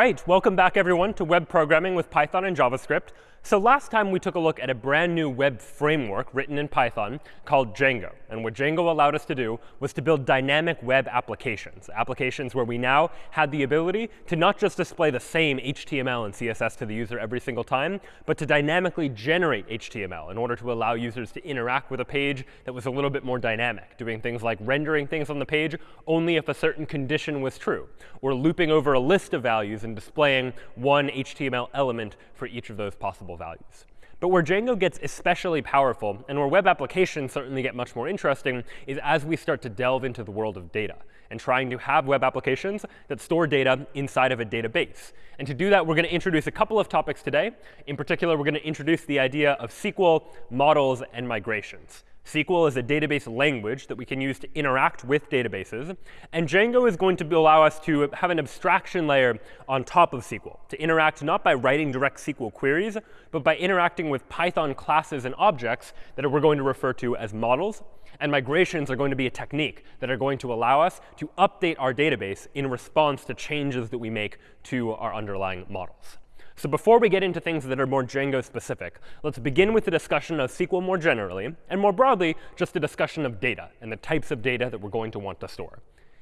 Right, welcome back, everyone, to web programming with Python and JavaScript. So last time we took a look at a brand new web framework written in Python called Django. And what Django allowed us to do was to build dynamic web applications, applications where we now had the ability to not just display the same HTML and CSS to the user every single time, but to dynamically generate HTML in order to allow users to interact with a page that was a little bit more dynamic, doing things like rendering things on the page only if a certain condition was true, or looping over a list of values and displaying one HTML element for each of those possible values. But where Django gets especially powerful, and where web applications certainly get much more interesting, is as we start to delve into the world of data and trying to have web applications that store data inside of a database. And to do that, we're going to introduce a couple of topics today. In particular, we're going to introduce the idea of SQL, models, and migrations. SQL is a database language that we can use to interact with databases. And Django is going to allow us to have an abstraction layer on top of SQL to interact not by writing direct SQL queries, but by interacting with Python classes and objects that we're going to refer to as models. And migrations are going to be a technique that are going to allow us to update our database in response to changes that we make to our underlying models. So before we get into things that are more Django specific, let's begin with the discussion of SQL more generally, and more broadly, just a discussion of data and the types of data that we're going to want to store.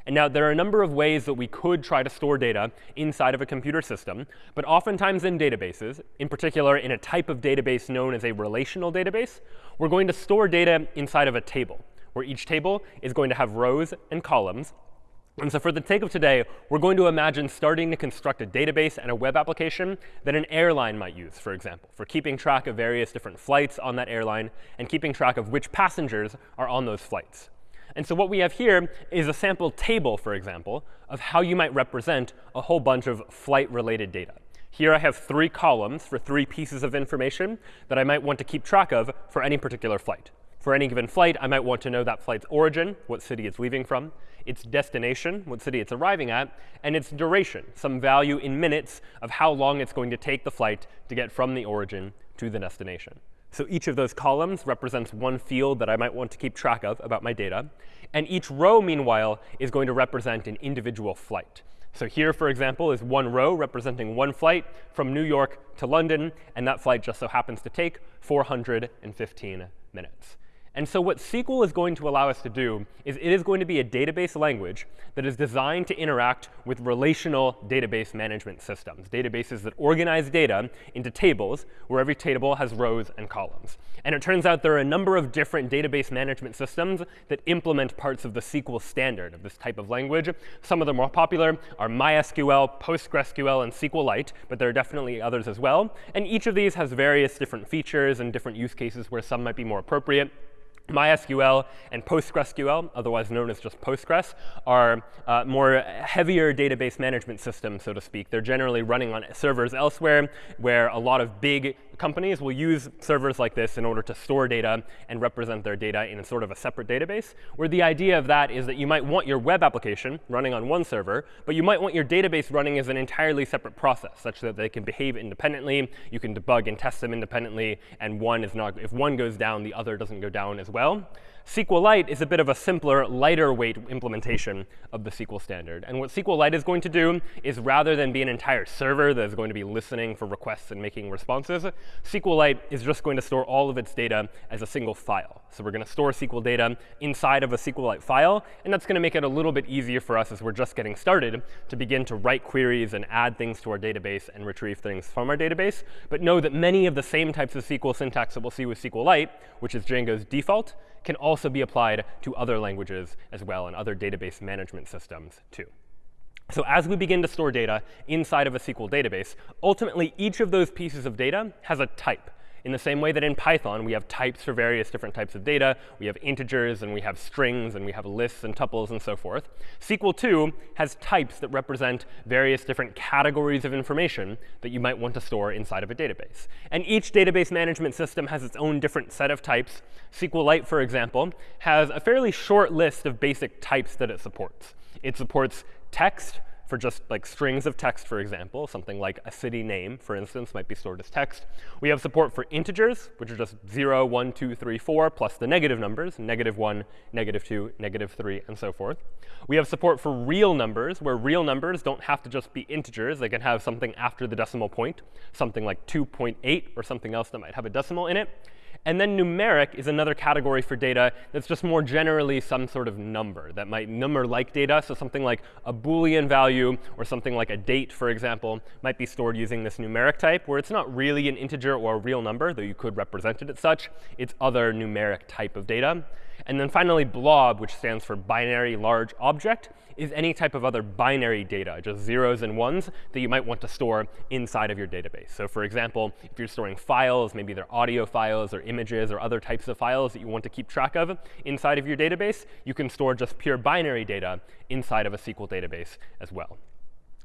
And now there are a number of ways that we could try to store data inside of a computer system. But oftentimes in databases, in particular in a type of database known as a relational database, we're going to store data inside of a table, where each table is going to have rows and columns. And so for the sake of today, we're going to imagine starting to construct a database and a web application that an airline might use, for example, for keeping track of various different flights on that airline and keeping track of which passengers are on those flights. And so what we have here is a sample table, for example, of how you might represent a whole bunch of flight-related data. Here I have three columns for three pieces of information that I might want to keep track of for any particular flight. For any given flight, I might want to know that flight's origin, what city it's leaving from, its destination, what city it's arriving at, and its duration, some value in minutes of how long it's going to take the flight to get from the origin to the destination. So each of those columns represents one field that I might want to keep track of about my data. And each row, meanwhile, is going to represent an individual flight. So here, for example, is one row representing one flight from New York to London. And that flight just so happens to take 415 minutes. And so what SQL is going to allow us to do is it is going to be a database language that is designed to interact with relational database management systems, databases that organize data into tables where every table has rows and columns. And it turns out there are a number of different database management systems that implement parts of the SQL standard of this type of language. Some of the more popular are MySQL, PostgreSQL, and SQLite, but there are definitely others as well. And each of these has various different features and different use cases where some might be more appropriate. MySQL and PostgreSQL, otherwise known as just Postgres, are uh, more heavier database management systems, so to speak. They're generally running on servers elsewhere, where a lot of big companies will use servers like this in order to store data and represent their data in a sort of a separate database, where the idea of that is that you might want your web application running on one server, but you might want your database running as an entirely separate process, such that they can behave independently. You can debug and test them independently, and one is not, if one goes down, the other doesn't go down as well. SQLite is a bit of a simpler, lighter weight implementation of the SQL standard. And what SQLite is going to do is rather than be an entire server that is going to be listening for requests and making responses, SQLite is just going to store all of its data as a single file. So we're going to store SQL data inside of a SQLite file. And that's going to make it a little bit easier for us as we're just getting started to begin to write queries and add things to our database and retrieve things from our database. But know that many of the same types of SQL syntax that we'll see with SQLite, which is Django's default, can also be applied to other languages as well and other database management systems too. So as we begin to store data inside of a SQL database, ultimately each of those pieces of data has a type. In the same way that in Python, we have types for various different types of data. We have integers, and we have strings, and we have lists and tuples, and so forth. SQL too has types that represent various different categories of information that you might want to store inside of a database. And each database management system has its own different set of types. SQLite, for example, has a fairly short list of basic types that it supports. It supports text, for just like strings of text, for example. Something like a city name, for instance, might be stored as text. We have support for integers, which are just 0, 1, 2, 3, 4, plus the negative numbers, negative 1, negative 2, negative 3, and so forth. We have support for real numbers, where real numbers don't have to just be integers. They can have something after the decimal point, something like 2.8 or something else that might have a decimal in it. And then numeric is another category for data that's just more generally some sort of number that might number-like data. So something like a Boolean value or something like a date, for example, might be stored using this numeric type, where it's not really an integer or a real number, though you could represent it as such. It's other numeric type of data. And then finally, blob, which stands for binary large object, is any type of other binary data, just zeros and ones, that you might want to store inside of your database. So for example, if you're storing files, maybe they're audio files or images or other types of files that you want to keep track of inside of your database, you can store just pure binary data inside of a SQL database as well.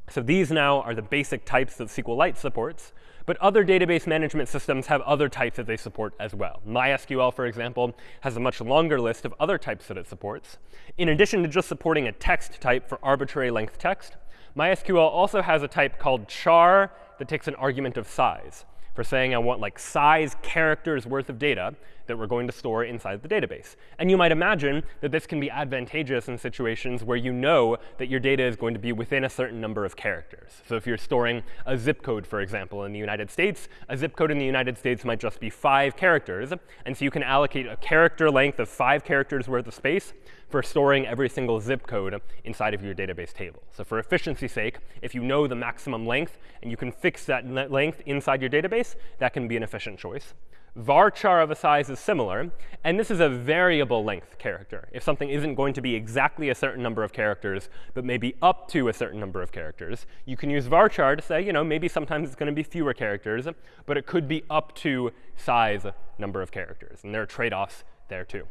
So these now are the basic types that SQLite supports. But other database management systems have other types that they support as well. MySQL, for example, has a much longer list of other types that it supports. In addition to just supporting a text type for arbitrary length text, MySQL also has a type called char that takes an argument of size for saying I want like size characters worth of data that we're going to store inside the database. And you might imagine that this can be advantageous in situations where you know that your data is going to be within a certain number of characters. So if you're storing a zip code, for example, in the United States, a zip code in the United States might just be five characters. And so you can allocate a character length of five characters worth of space for storing every single zip code inside of your database table. So for efficiency's sake, if you know the maximum length and you can fix that length inside your database, that can be an efficient choice varchar of a size is similar. And this is a variable length character. If something isn't going to be exactly a certain number of characters, but maybe up to a certain number of characters, you can use varchar to say, you know, maybe sometimes it's going to be fewer characters, but it could be up to size number of characters. And there are trade-offs there too.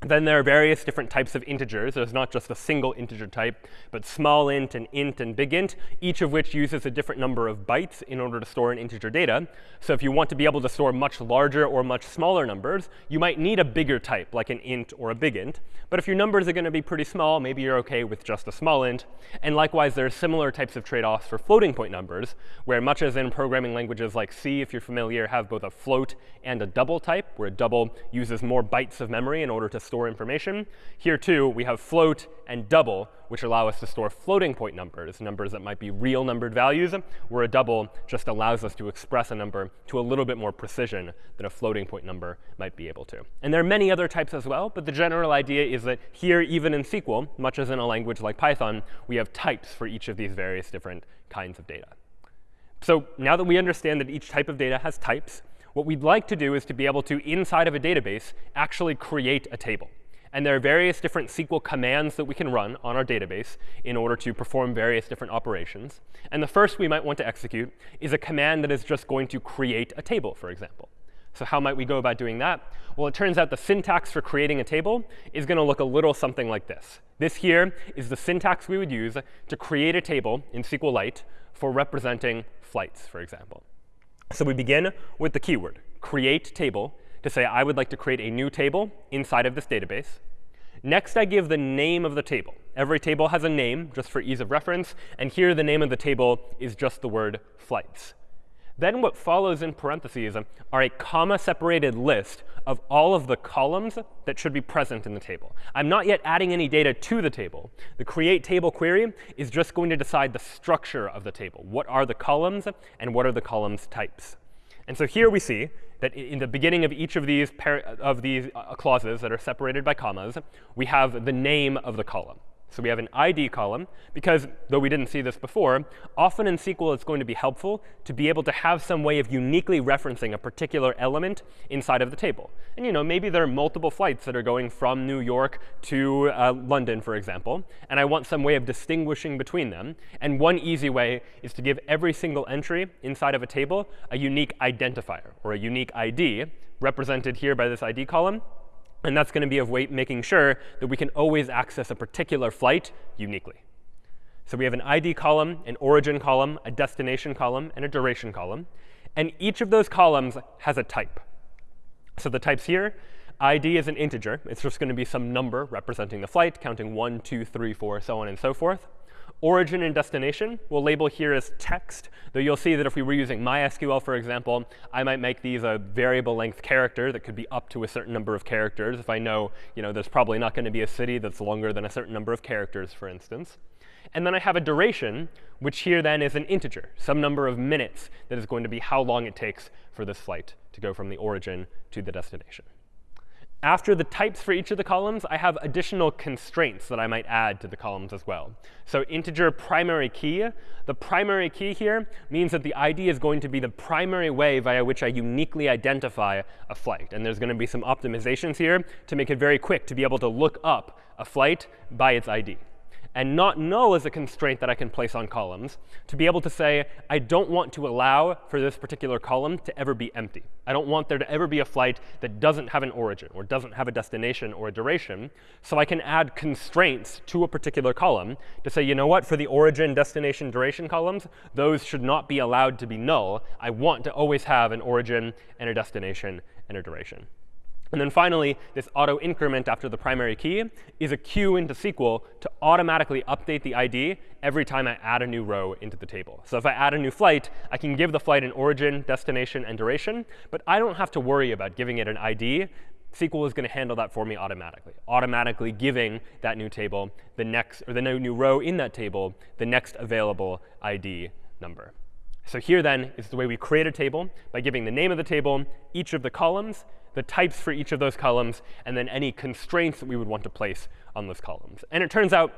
Then there are various different types of integers. There's not just a single integer type, but small int and int and big int, each of which uses a different number of bytes in order to store an integer data. So if you want to be able to store much larger or much smaller numbers, you might need a bigger type, like an int or a big int. But if your numbers are going to be pretty small, maybe you're OK with just a small int. And likewise, there are similar types of trade-offs for floating point numbers, where much as in programming languages like C, if you're familiar, have both a float and a double type, where a double uses more bytes of memory in order to store information. Here, too, we have float and double, which allow us to store floating point numbers, numbers that might be real numbered values, where a double just allows us to express a number to a little bit more precision than a floating point number might be able to. And there are many other types as well, but the general idea is that here, even in SQL, much as in a language like Python, we have types for each of these various different kinds of data. So now that we understand that each type of data has types, what we'd like to do is to be able to, inside of a database, actually create a table. And there are various different SQL commands that we can run on our database in order to perform various different operations. And the first we might want to execute is a command that is just going to create a table, for example. So how might we go about doing that? Well, it turns out the syntax for creating a table is going to look a little something like this. This here is the syntax we would use to create a table in SQLite for representing flights, for example. So we begin with the keyword, create table, to say I would like to create a new table inside of this database. Next, I give the name of the table. Every table has a name, just for ease of reference. And here, the name of the table is just the word flights. Then what follows in parentheses are a comma-separated list of all of the columns that should be present in the table. I'm not yet adding any data to the table. The create table query is just going to decide the structure of the table. What are the columns, and what are the columns types? And so here we see that in the beginning of each of these, of these uh, clauses that are separated by commas, we have the name of the column. So we have an ID column, because though we didn't see this before, often in SQL it's going to be helpful to be able to have some way of uniquely referencing a particular element inside of the table. And you know, maybe there are multiple flights that are going from New York to uh, London, for example, and I want some way of distinguishing between them. And one easy way is to give every single entry inside of a table a unique identifier, or a unique ID, represented here by this ID column. And that's going to be of way making sure that we can always access a particular flight uniquely. So we have an ID column, an origin column, a destination column, and a duration column. And each of those columns has a type. So the types here, ID is an integer. It's just going to be some number representing the flight, counting 1, 2, 3, 4, so on and so forth. Origin and destination we'll label here as text, though you'll see that if we were using MySQL, for example, I might make these a variable length character that could be up to a certain number of characters if I know, you know there's probably not going to be a city that's longer than a certain number of characters, for instance. And then I have a duration, which here then is an integer, some number of minutes that is going to be how long it takes for this flight to go from the origin to the destination. After the types for each of the columns, I have additional constraints that I might add to the columns as well. So integer primary key, the primary key here means that the ID is going to be the primary way via which I uniquely identify a flight. And there's going to be some optimizations here to make it very quick to be able to look up a flight by its ID and not null is a constraint that I can place on columns to be able to say, I don't want to allow for this particular column to ever be empty. I don't want there to ever be a flight that doesn't have an origin or doesn't have a destination or a duration. So I can add constraints to a particular column to say, you know what, for the origin, destination, duration columns, those should not be allowed to be null. I want to always have an origin and a destination and a duration. And then finally, this auto increment after the primary key is a cue into SQL to automatically update the ID every time I add a new row into the table. So if I add a new flight, I can give the flight an origin, destination, and duration. But I don't have to worry about giving it an ID. SQL is going to handle that for me automatically, automatically giving that new table the next, or the new row in that table, the next available ID number. So here then is the way we create a table by giving the name of the table, each of the columns, the types for each of those columns, and then any constraints that we would want to place on those columns. And it turns out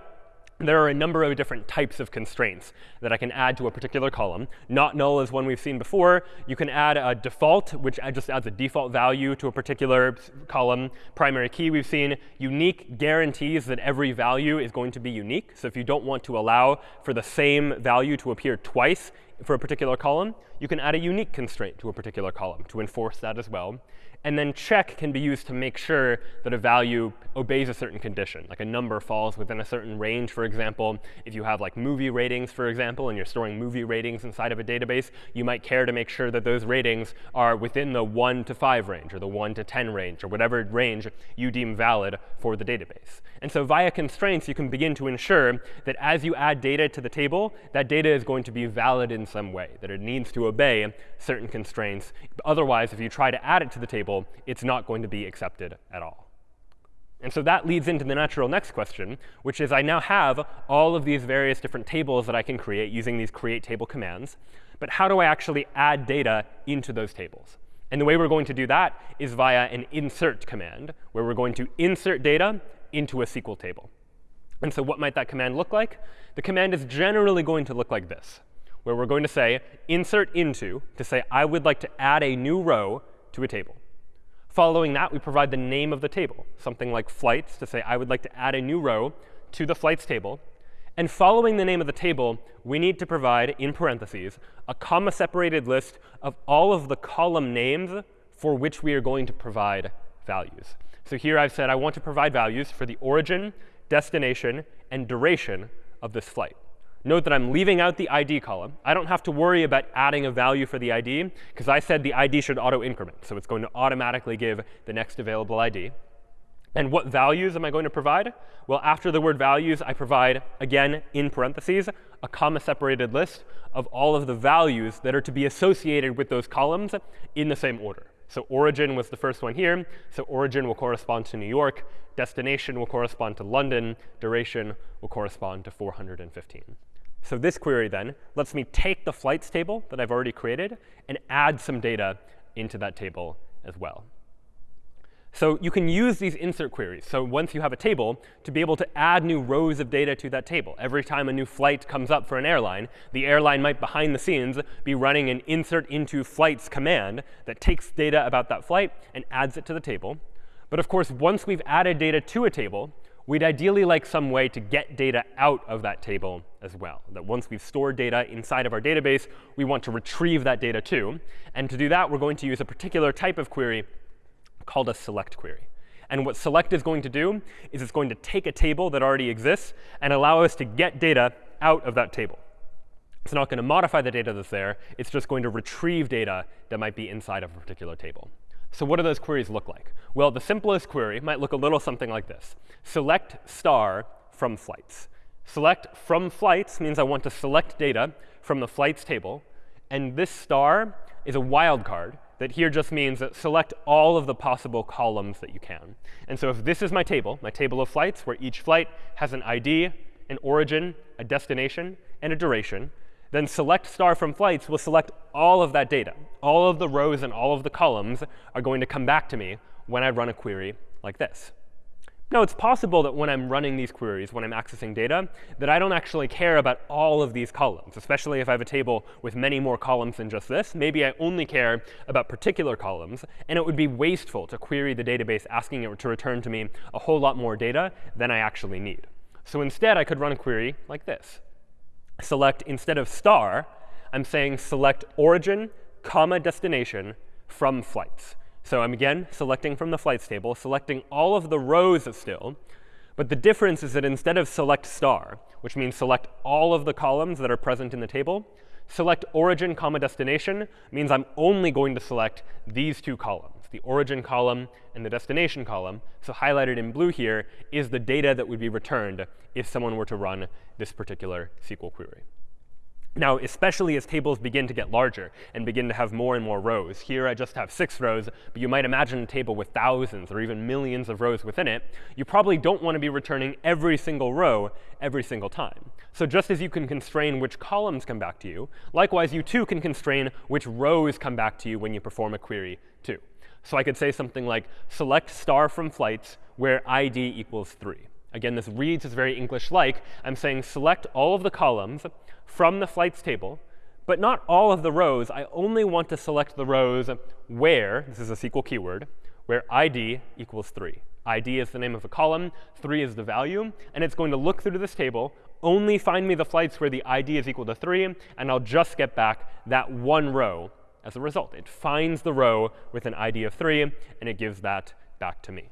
there are a number of different types of constraints that I can add to a particular column. Not null is one we've seen before. You can add a default, which just adds a default value to a particular column. Primary key we've seen. Unique guarantees that every value is going to be unique. So if you don't want to allow for the same value to appear twice for a particular column, you can add a unique constraint to a particular column to enforce that as well. And then check can be used to make sure that a value obeys a certain condition, like a number falls within a certain range, for example. If you have like movie ratings, for example, and you're storing movie ratings inside of a database, you might care to make sure that those ratings are within the 1 to 5 range, or the 1 to 10 range, or whatever range you deem valid for the database. And so via constraints, you can begin to ensure that as you add data to the table, that data is going to be valid in some way, that it needs to obey certain constraints. Otherwise, if you try to add it to the table, it's not going to be accepted at all. And so that leads into the natural next question, which is I now have all of these various different tables that I can create using these create table commands. But how do I actually add data into those tables? And the way we're going to do that is via an insert command, where we're going to insert data into a SQL table. And so what might that command look like? The command is generally going to look like this where we're going to say insert into to say I would like to add a new row to a table. Following that, we provide the name of the table, something like flights, to say I would like to add a new row to the flights table. And following the name of the table, we need to provide, in parentheses, a comma-separated list of all of the column names for which we are going to provide values. So here I've said I want to provide values for the origin, destination, and duration of this flight. Note that I'm leaving out the ID column. I don't have to worry about adding a value for the ID, because I said the ID should auto-increment. So it's going to automatically give the next available ID. And what values am I going to provide? Well, after the word values, I provide, again, in parentheses, a comma-separated list of all of the values that are to be associated with those columns in the same order. So origin was the first one here. So origin will correspond to New York. Destination will correspond to London. Duration will correspond to 415. So this query then lets me take the flights table that I've already created and add some data into that table as well. So you can use these insert queries. So once you have a table, to be able to add new rows of data to that table. Every time a new flight comes up for an airline, the airline might, behind the scenes, be running an insert into flights command that takes data about that flight and adds it to the table. But of course, once we've added data to a table, we'd ideally like some way to get data out of that table as well. That once we've stored data inside of our database, we want to retrieve that data too. And to do that, we're going to use a particular type of query called a select query. And what select is going to do is it's going to take a table that already exists and allow us to get data out of that table. It's not going to modify the data that's there. It's just going to retrieve data that might be inside of a particular table. So what do those queries look like? Well, the simplest query might look a little something like this. Select star from flights. Select from flights means I want to select data from the flights table. And this star is a wildcard that here just means that select all of the possible columns that you can. And so if this is my table, my table of flights, where each flight has an ID, an origin, a destination, and a duration, then select star from flights will select all of that data. All of the rows and all of the columns are going to come back to me when I run a query like this. Now, it's possible that when I'm running these queries, when I'm accessing data, that I don't actually care about all of these columns, especially if I have a table with many more columns than just this. Maybe I only care about particular columns, and it would be wasteful to query the database asking it to return to me a whole lot more data than I actually need. So instead, I could run a query like this. Select, instead of star, I'm saying select origin, comma, destination from flights. So I'm again selecting from the flights table, selecting all of the rows still. But the difference is that instead of select star, which means select all of the columns that are present in the table, select origin comma destination means I'm only going to select these two columns, the origin column and the destination column. So highlighted in blue here is the data that would be returned if someone were to run this particular SQL query. Now, especially as tables begin to get larger and begin to have more and more rows. Here I just have six rows, but you might imagine a table with thousands or even millions of rows within it. You probably don't want to be returning every single row every single time. So just as you can constrain which columns come back to you, likewise, you too can constrain which rows come back to you when you perform a query too. So I could say something like select star from flights where id equals 3. Again, this reads as very English-like. I'm saying select all of the columns from the flights table, but not all of the rows. I only want to select the rows where, this is a SQL keyword, where id equals 3. id is the name of a column, 3 is the value, and it's going to look through this table, only find me the flights where the id is equal to 3, and I'll just get back that one row as a result. It finds the row with an id of 3, and it gives that back to me.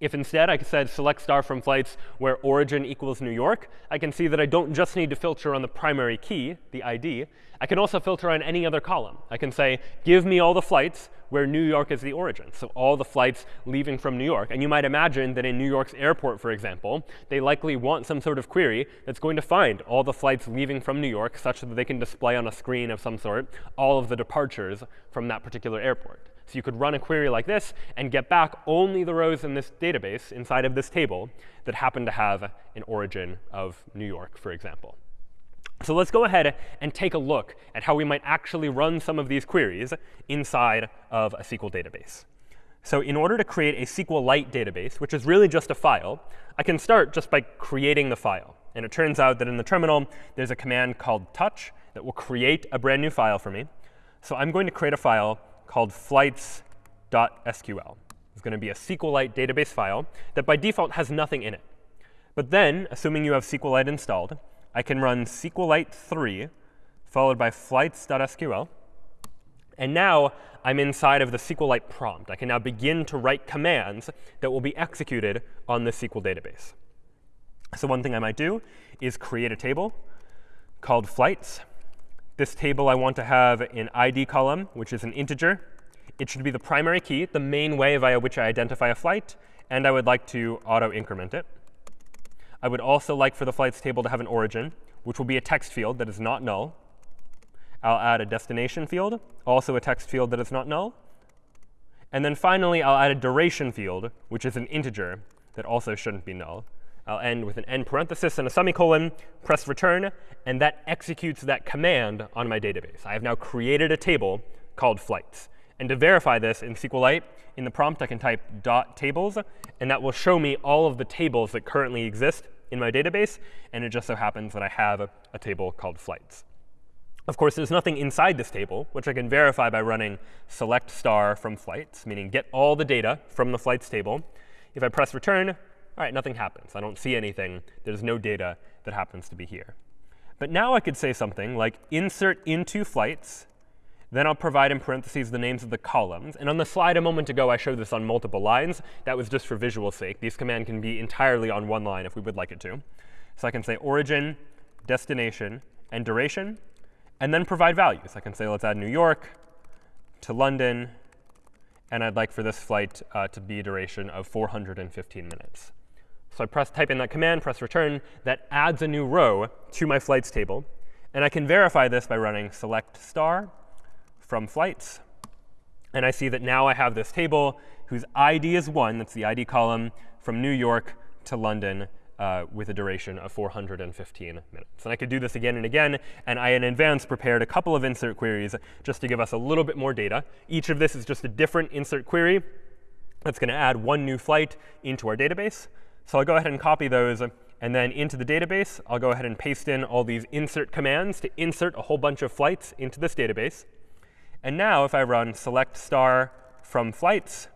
If instead I said select star from flights where origin equals New York, I can see that I don't just need to filter on the primary key, the ID. I can also filter on any other column. I can say, give me all the flights where New York is the origin, so all the flights leaving from New York. And you might imagine that in New York's airport, for example, they likely want some sort of query that's going to find all the flights leaving from New York such that they can display on a screen of some sort all of the departures from that particular airport. So you could run a query like this and get back only the rows in this database inside of this table that happen to have an origin of New York, for example. So let's go ahead and take a look at how we might actually run some of these queries inside of a SQL database. So in order to create a SQLite database, which is really just a file, I can start just by creating the file. And it turns out that in the terminal, there's a command called touch that will create a brand new file for me. So I'm going to create a file called flights.sql. It's going to be a SQLite database file that by default has nothing in it. But then, assuming you have SQLite installed, I can run SQLite 3 followed by flights.sql. And now I'm inside of the SQLite prompt. I can now begin to write commands that will be executed on the SQL database. So one thing I might do is create a table called flights. This table I want to have an ID column, which is an integer. It should be the primary key, the main way via which I identify a flight. And I would like to auto-increment it. I would also like for the flights table to have an origin, which will be a text field that is not null. I'll add a destination field, also a text field that is not null. And then finally, I'll add a duration field, which is an integer that also shouldn't be null. I'll end with an end parenthesis and a semicolon, press return, and that executes that command on my database. I have now created a table called flights. And to verify this in SQLite, in the prompt, I can type dot tables, and that will show me all of the tables that currently exist in my database. And it just so happens that I have a, table called flights. Of course, there's nothing inside this table, which I can verify by running select star from flights, meaning get all the data from the flights table. If I press return, all right, nothing happens. I don't see anything. There's no data that happens to be here. But now I could say something like insert into flights. Then I'll provide in parentheses the names of the columns. And on the slide a moment ago, I showed this on multiple lines. That was just for visual sake. These command can be entirely on one line if we would like it to. So I can say origin, destination, and duration, and then provide values. I can say let's add New York to London, and I'd like for this flight uh, to be a duration of 415 minutes. So I press type in that command, press return. That adds a new row to my flights table. And I can verify this by running select star from flights. And I see that now I have this table whose ID is 1. That's the ID column from New York to London uh, with a duration of 415 minutes. And I could do this again and again. And I, in advance, prepared a couple of insert queries just to give us a little bit more data. Each of this is just a different insert query that's going to add one new flight into our database. So I'll go ahead and copy those. And then into the database, I'll go ahead and paste in all these insert commands to insert a whole bunch of flights into this database. And now if I run select star from flights,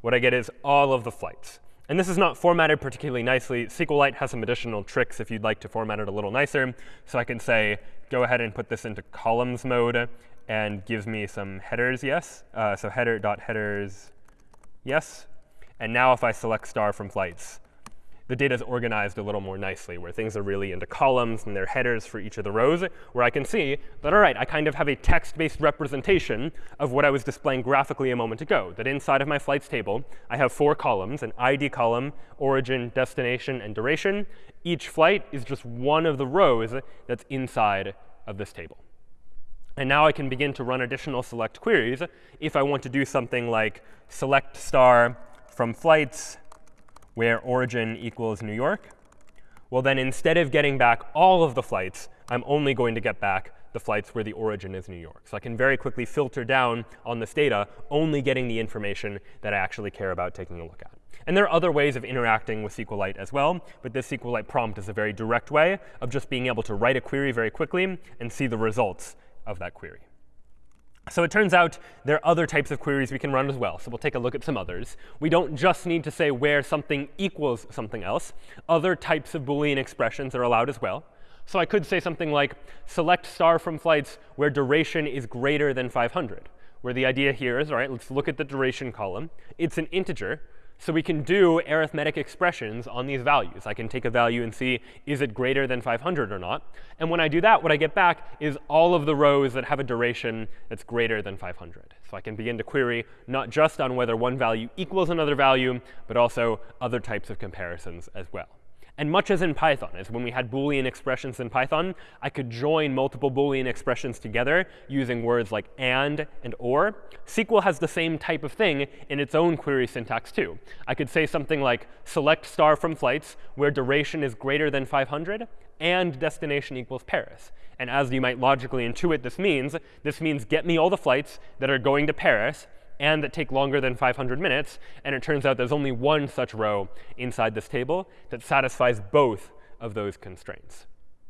what I get is all of the flights. And this is not formatted particularly nicely. SQLite has some additional tricks if you'd like to format it a little nicer. So I can say, go ahead and put this into columns mode and gives me some headers, yes. Uh, so header dot headers, yes. And now if I select star from flights, the data is organized a little more nicely, where things are really into columns and their headers for each of the rows, where I can see that, all right, I kind of have a text-based representation of what I was displaying graphically a moment ago, that inside of my flights table, I have four columns, an ID column, origin, destination, and duration. Each flight is just one of the rows that's inside of this table. And now I can begin to run additional select queries if I want to do something like select star from flights where origin equals New York, well, then instead of getting back all of the flights, I'm only going to get back the flights where the origin is New York. So I can very quickly filter down on this data, only getting the information that I actually care about taking a look at. And there are other ways of interacting with SQLite as well, but this SQLite prompt is a very direct way of just being able to write a query very quickly and see the results of that query. So it turns out there are other types of queries we can run as well. So we'll take a look at some others. We don't just need to say where something equals something else. Other types of Boolean expressions are allowed as well. So I could say something like select star from flights where duration is greater than 500, where the idea here is, all right, let's look at the duration column. It's an integer. So we can do arithmetic expressions on these values. I can take a value and see, is it greater than 500 or not? And when I do that, what I get back is all of the rows that have a duration that's greater than 500. So I can begin to query not just on whether one value equals another value, but also other types of comparisons as well. And much as in Python, as when we had Boolean expressions in Python, I could join multiple Boolean expressions together using words like and and or. SQL has the same type of thing in its own query syntax too. I could say something like select star from flights where duration is greater than 500 and destination equals Paris. And as you might logically intuit this means, this means get me all the flights that are going to Paris and that take longer than 500 minutes. And it turns out there's only one such row inside this table that satisfies both of those constraints.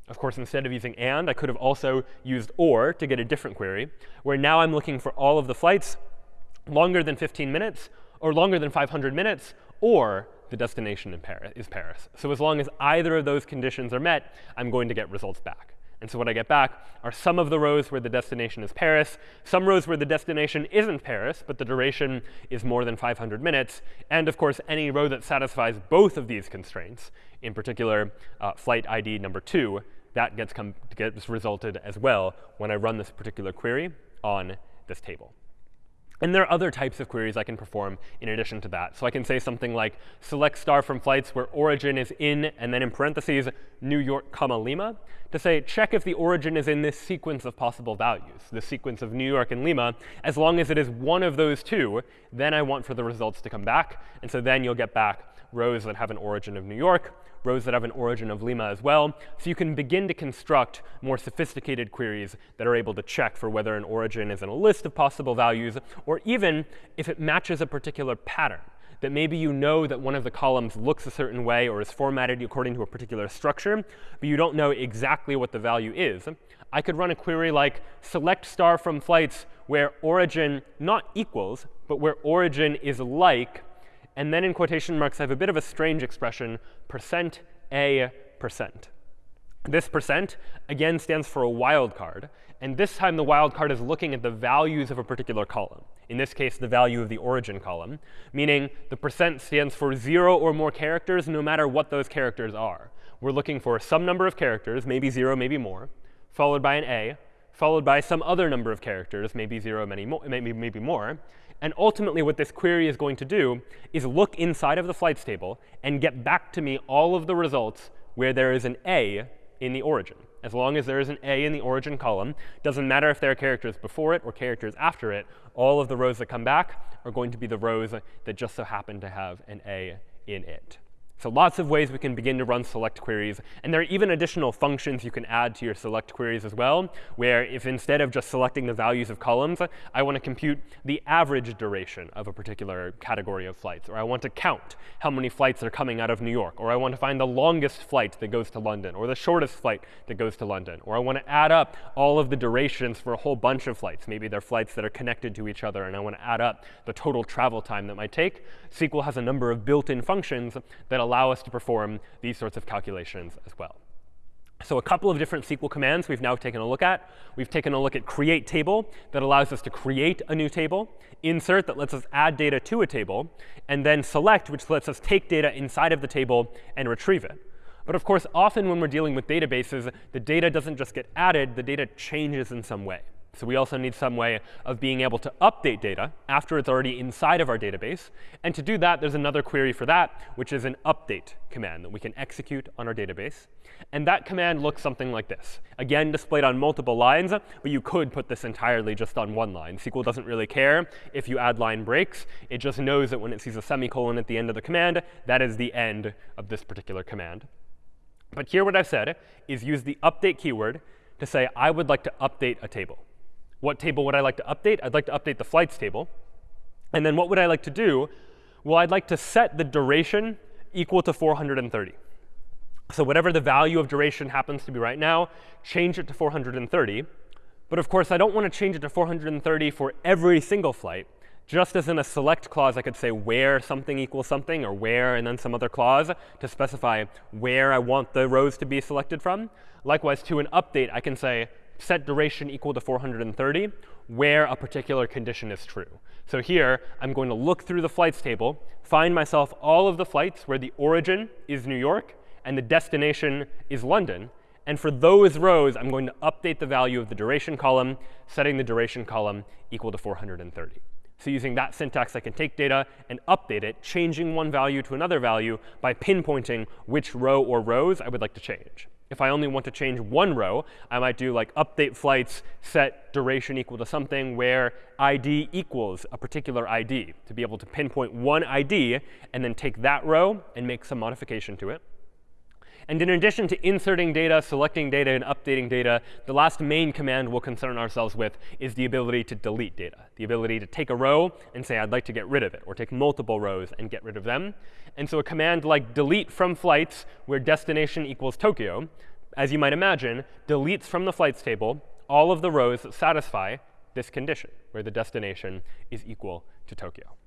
Of course, instead of using and, I could have also used or to get a different query, where now I'm looking for all of the flights longer than 15 minutes, or longer than 500 minutes, or the destination in Paris, is Paris. So as long as either of those conditions are met, I'm going to get results back. And so what I get back are some of the rows where the destination is Paris, some rows where the destination isn't Paris, but the duration is more than 500 minutes, and of course, any row that satisfies both of these constraints, in particular, uh, flight ID number 2, that gets, gets resulted as well when I run this particular query on this table. And there are other types of queries I can perform in addition to that. So I can say something like select star from flights where origin is in, and then in parentheses, New York, comma, Lima, to say check if the origin is in this sequence of possible values, the sequence of New York and Lima. As long as it is one of those two, then I want for the results to come back. And so then you'll get back rows that have an origin of New York, rows that have an origin of Lima as well. So you can begin to construct more sophisticated queries that are able to check for whether an origin is in a list of possible values, or even if it matches a particular pattern that maybe you know that one of the columns looks a certain way or is formatted according to a particular structure, but you don't know exactly what the value is. I could run a query like select star from flights where origin not equals, but where origin is like and then in quotation marks, I have a bit of a strange expression, percent a percent. This percent, again, stands for a wildcard. And this time, the wildcard is looking at the values of a particular column. In this case, the value of the origin column, meaning the percent stands for zero or more characters, no matter what those characters are. We're looking for some number of characters, maybe zero, maybe more, followed by an a, followed by some other number of characters, maybe zero, many more, maybe, maybe more. And ultimately, what this query is going to do is look inside of the flights table and get back to me all of the results where there is an A in the origin. As long as there is an A in the origin column, doesn't matter if there are characters before it or characters after it, all of the rows that come back are going to be the rows that just so happen to have an A in it. So lots of ways we can begin to run select queries. And there are even additional functions you can add to your select queries as well, where if instead of just selecting the values of columns, I want to compute the average duration of a particular category of flights, or I want to count how many flights are coming out of New York, or I want to find the longest flight that goes to London, or the shortest flight that goes to London, or I want to add up all of the durations for a whole bunch of flights. Maybe they're flights that are connected to each other, and I want to add up the total travel time that might take. SQL has a number of built-in functions that allow allow us to perform these sorts of calculations as well. So a couple of different SQL commands we've now taken a look at. We've taken a look at create table that allows us to create a new table, insert that lets us add data to a table, and then select, which lets us take data inside of the table and retrieve it. But of course, often when we're dealing with databases, the data doesn't just get added, the data changes in some way. So we also need some way of being able to update data after it's already inside of our database. And to do that, there's another query for that, which is an update command that we can execute on our database. And that command looks something like this. Again, displayed on multiple lines, but you could put this entirely just on one line. SQL doesn't really care if you add line breaks. It just knows that when it sees a semicolon at the end of the command, that is the end of this particular command. But here what I've said is use the update keyword to say I would like to update a table. What table would I like to update? I'd like to update the flights table. And then what would I like to do? Well, I'd like to set the duration equal to 430. So whatever the value of duration happens to be right now, change it to 430. But of course, I don't want to change it to 430 for every single flight. Just as in a select clause, I could say where something equals something, or where and then some other clause to specify where I want the rows to be selected from. Likewise, to an update, I can say set duration equal to 430 where a particular condition is true. So here, I'm going to look through the flights table, find myself all of the flights where the origin is New York and the destination is London. And for those rows, I'm going to update the value of the duration column, setting the duration column equal to 430. So using that syntax, I can take data and update it, changing one value to another value by pinpointing which row or rows I would like to change. If I only want to change one row, I might do like update flights, set duration equal to something where ID equals a particular ID to be able to pinpoint one ID and then take that row and make some modification to it. And in addition to inserting data, selecting data, and updating data, the last main command we'll concern ourselves with is the ability to delete data, the ability to take a row and say, I'd like to get rid of it, or take multiple rows and get rid of them. And so a command like delete from flights, where destination equals Tokyo, as you might imagine, deletes from the flights table all of the rows that satisfy this condition, where the destination is equal to Tokyo.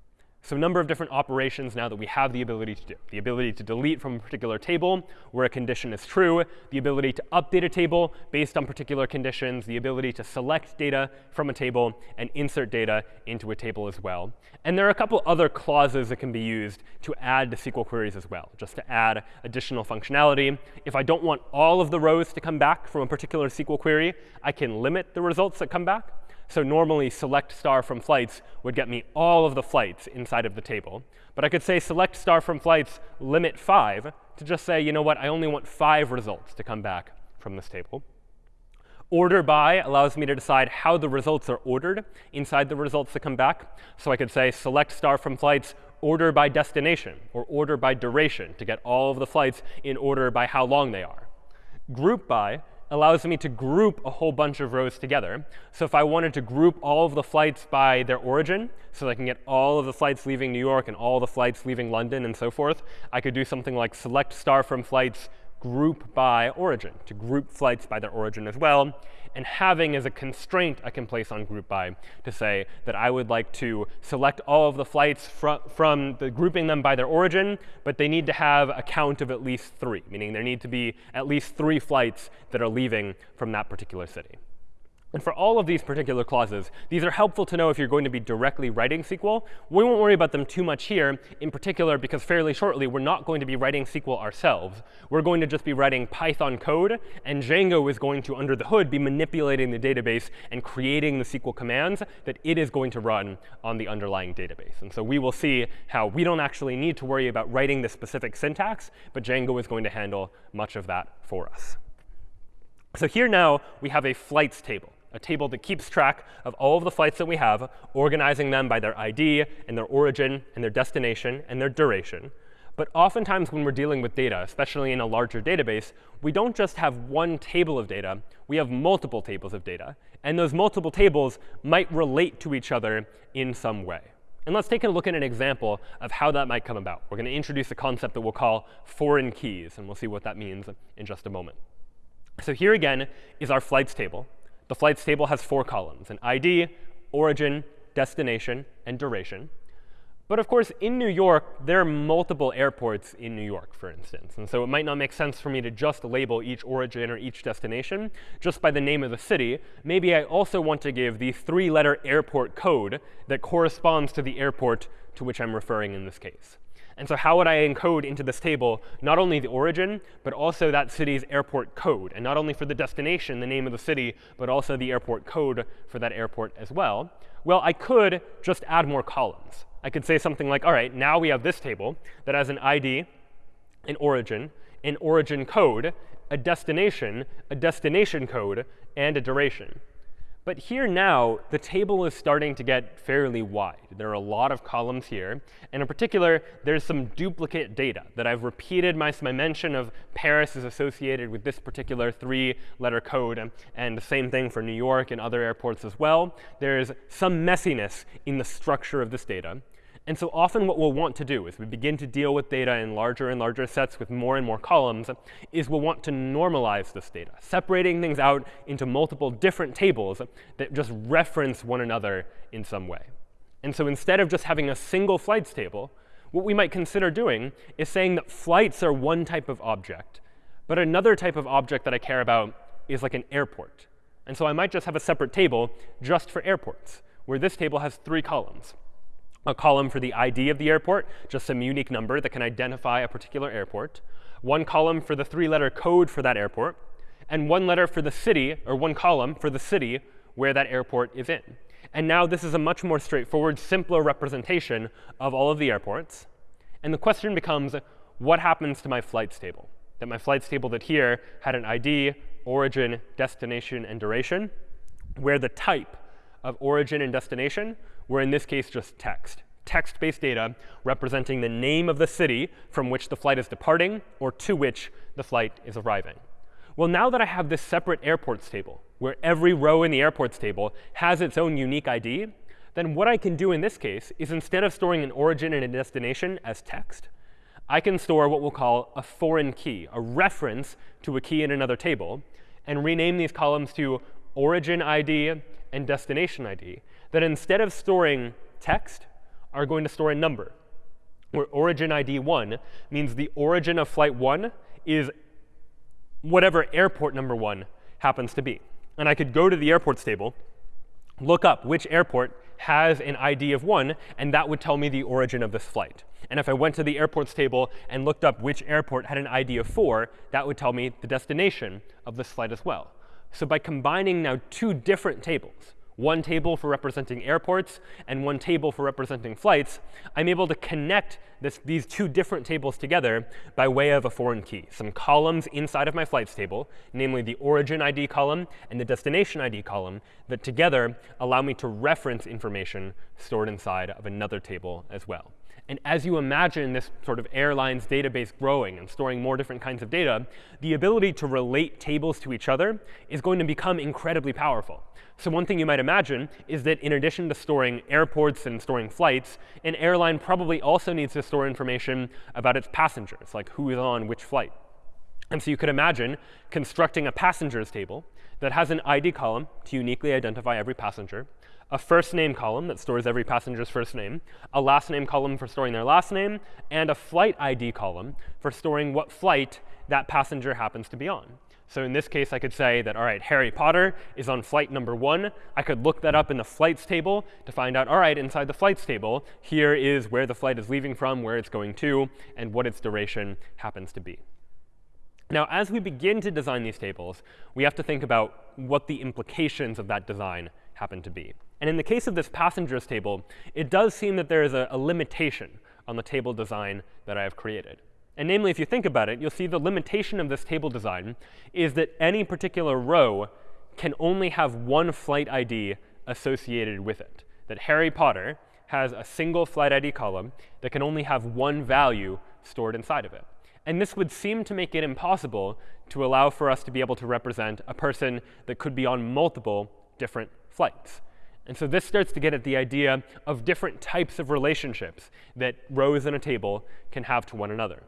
So a number of different operations now that we have the ability to do. The ability to delete from a particular table where a condition is true, the ability to update a table based on particular conditions, the ability to select data from a table and insert data into a table as well. And there are a couple other clauses that can be used to add to SQL queries as well, just to add additional functionality. If I don't want all of the rows to come back from a particular SQL query, I can limit the results that come back. So normally select star from flights would get me all of the flights inside of the table. But I could say select star from flights limit 5 to just say, you know what, I only want 5 results to come back from this table. Order by allows me to decide how the results are ordered inside the results that come back. So I could say select star from flights order by destination or order by duration to get all of the flights in order by how long they are. Group by allows me to group a whole bunch of rows together. So if I wanted to group all of the flights by their origin, so I can get all of the flights leaving New York and all the flights leaving London and so forth, I could do something like select star from flights group by origin, to group flights by their origin as well. And having as a constraint I can place on group by to say that I would like to select all of the flights fr from the grouping them by their origin, but they need to have a count of at least three, meaning there need to be at least three flights that are leaving from that particular city. And for all of these particular clauses, these are helpful to know if you're going to be directly writing SQL. We won't worry about them too much here, in particular because fairly shortly we're not going to be writing SQL ourselves. We're going to just be writing Python code, and Django is going to, under the hood, be manipulating the database and creating the SQL commands that it is going to run on the underlying database. And so we will see how we don't actually need to worry about writing the specific syntax, but Django is going to handle much of that for us. So here now we have a flights table a table that keeps track of all of the flights that we have, organizing them by their ID and their origin and their destination and their duration. But oftentimes when we're dealing with data, especially in a larger database, we don't just have one table of data. We have multiple tables of data. And those multiple tables might relate to each other in some way. And let's take a look at an example of how that might come about. We're going to introduce a concept that we'll call foreign keys. And we'll see what that means in just a moment. So here again is our flights table. The flights table has four columns, an ID, origin, destination, and duration. But of course, in New York, there are multiple airports in New York, for instance. And so it might not make sense for me to just label each origin or each destination just by the name of the city. Maybe I also want to give the three-letter airport code that corresponds to the airport to which I'm referring in this case. And so how would I encode into this table not only the origin, but also that city's airport code? And not only for the destination, the name of the city, but also the airport code for that airport as well? Well, I could just add more columns. I could say something like, all right, now we have this table that has an ID, an origin, an origin code, a destination, a destination code, and a duration. But here now, the table is starting to get fairly wide. There are a lot of columns here. And in particular, there's some duplicate data that I've repeated. My, my mention of Paris is associated with this particular three-letter code. And the same thing for New York and other airports as well. There's some messiness in the structure of this data. And so often what we'll want to do as we begin to deal with data in larger and larger sets with more and more columns is we'll want to normalize this data, separating things out into multiple different tables that just reference one another in some way. And so instead of just having a single flights table, what we might consider doing is saying that flights are one type of object, but another type of object that I care about is like an airport. And so I might just have a separate table just for airports, where this table has three columns a column for the ID of the airport, just some unique number that can identify a particular airport, one column for the three-letter code for that airport, and one letter for the city, or one column for the city where that airport is in. And now this is a much more straightforward, simpler representation of all of the airports. And the question becomes, what happens to my flights table? That my flights table that here had an ID, origin, destination, and duration, where the type of origin and destination were in this case just text. Text-based data representing the name of the city from which the flight is departing or to which the flight is arriving. Well, now that I have this separate airports table, where every row in the airports table has its own unique ID, then what I can do in this case is instead of storing an origin and a destination as text, I can store what we'll call a foreign key, a reference to a key in another table, and rename these columns to origin ID and destination ID that instead of storing text, are going to store a number, where origin ID 1 means the origin of flight 1 is whatever airport number 1 happens to be. And I could go to the airports table, look up which airport has an ID of 1, and that would tell me the origin of this flight. And if I went to the airports table and looked up which airport had an ID of 4, that would tell me the destination of this flight as well. So by combining now two different tables, one table for representing airports and one table for representing flights, I'm able to connect this, these two different tables together by way of a foreign key. Some columns inside of my flights table, namely the origin ID column and the destination ID column, that together allow me to reference information stored inside of another table as well. And as you imagine this sort of airlines database growing and storing more different kinds of data, the ability to relate tables to each other is going to become incredibly powerful. So one thing you might imagine is that in addition to storing airports and storing flights, an airline probably also needs to store information about its passengers, like who is on which flight. And so you could imagine constructing a passengers table that has an ID column to uniquely identify every passenger, a first name column that stores every passenger's first name, a last name column for storing their last name, and a flight ID column for storing what flight that passenger happens to be on. So in this case, I could say that, all right, Harry Potter is on flight number one. I could look that up in the flights table to find out, all right, inside the flights table, here is where the flight is leaving from, where it's going to, and what its duration happens to be. Now, as we begin to design these tables, we have to think about what the implications of that design happen to be. And in the case of this passengers table, it does seem that there is a, a limitation on the table design that I have created. And namely, if you think about it, you'll see the limitation of this table design is that any particular row can only have one flight ID associated with it. That Harry Potter has a single flight ID column that can only have one value stored inside of it. And this would seem to make it impossible to allow for us to be able to represent a person that could be on multiple different flights. And so this starts to get at the idea of different types of relationships that rows in a table can have to one another.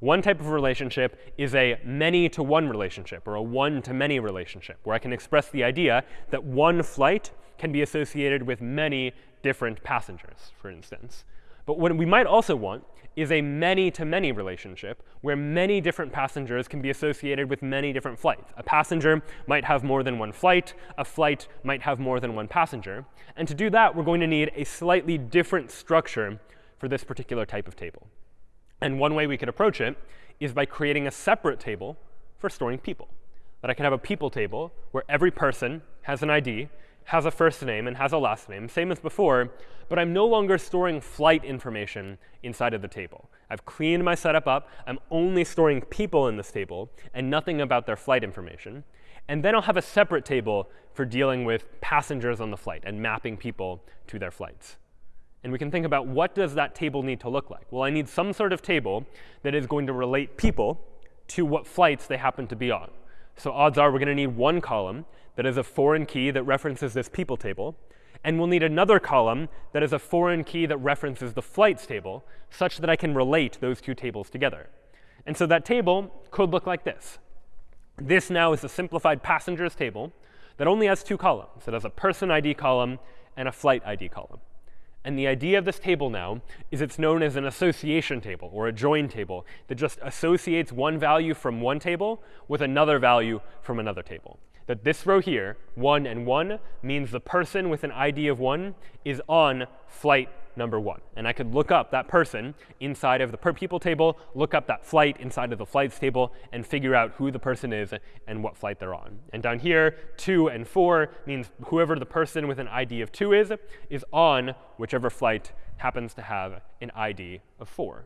One type of relationship is a many-to-one relationship, or a one-to-many relationship, where I can express the idea that one flight can be associated with many different passengers, for instance. But what we might also want is a many-to-many relationship, where many different passengers can be associated with many different flights. A passenger might have more than one flight. A flight might have more than one passenger. And to do that, we're going to need a slightly different structure for this particular type of table. And one way we could approach it is by creating a separate table for storing people. That I can have a people table where every person has an ID, has a first name, and has a last name, same as before, but I'm no longer storing flight information inside of the table. I've cleaned my setup up. I'm only storing people in this table and nothing about their flight information. And then I'll have a separate table for dealing with passengers on the flight and mapping people to their flights. And we can think about what does that table need to look like? Well, I need some sort of table that is going to relate people to what flights they happen to be on. So odds are we're going to need one column that is a foreign key that references this people table. And we'll need another column that is a foreign key that references the flights table, such that I can relate those two tables together. And so that table could look like this. This now is a simplified passengers table that only has two columns. It has a person ID column and a flight ID column. And the idea of this table now is it's known as an association table or a join table that just associates one value from one table with another value from another table. That this row here, 1 and 1, means the person with an ID of 1 is on flight number 1. And I could look up that person inside of the per people table, look up that flight inside of the flights table, and figure out who the person is and what flight they're on. And down here, 2 and 4 means whoever the person with an ID of 2 is, is on whichever flight happens to have an ID of 4.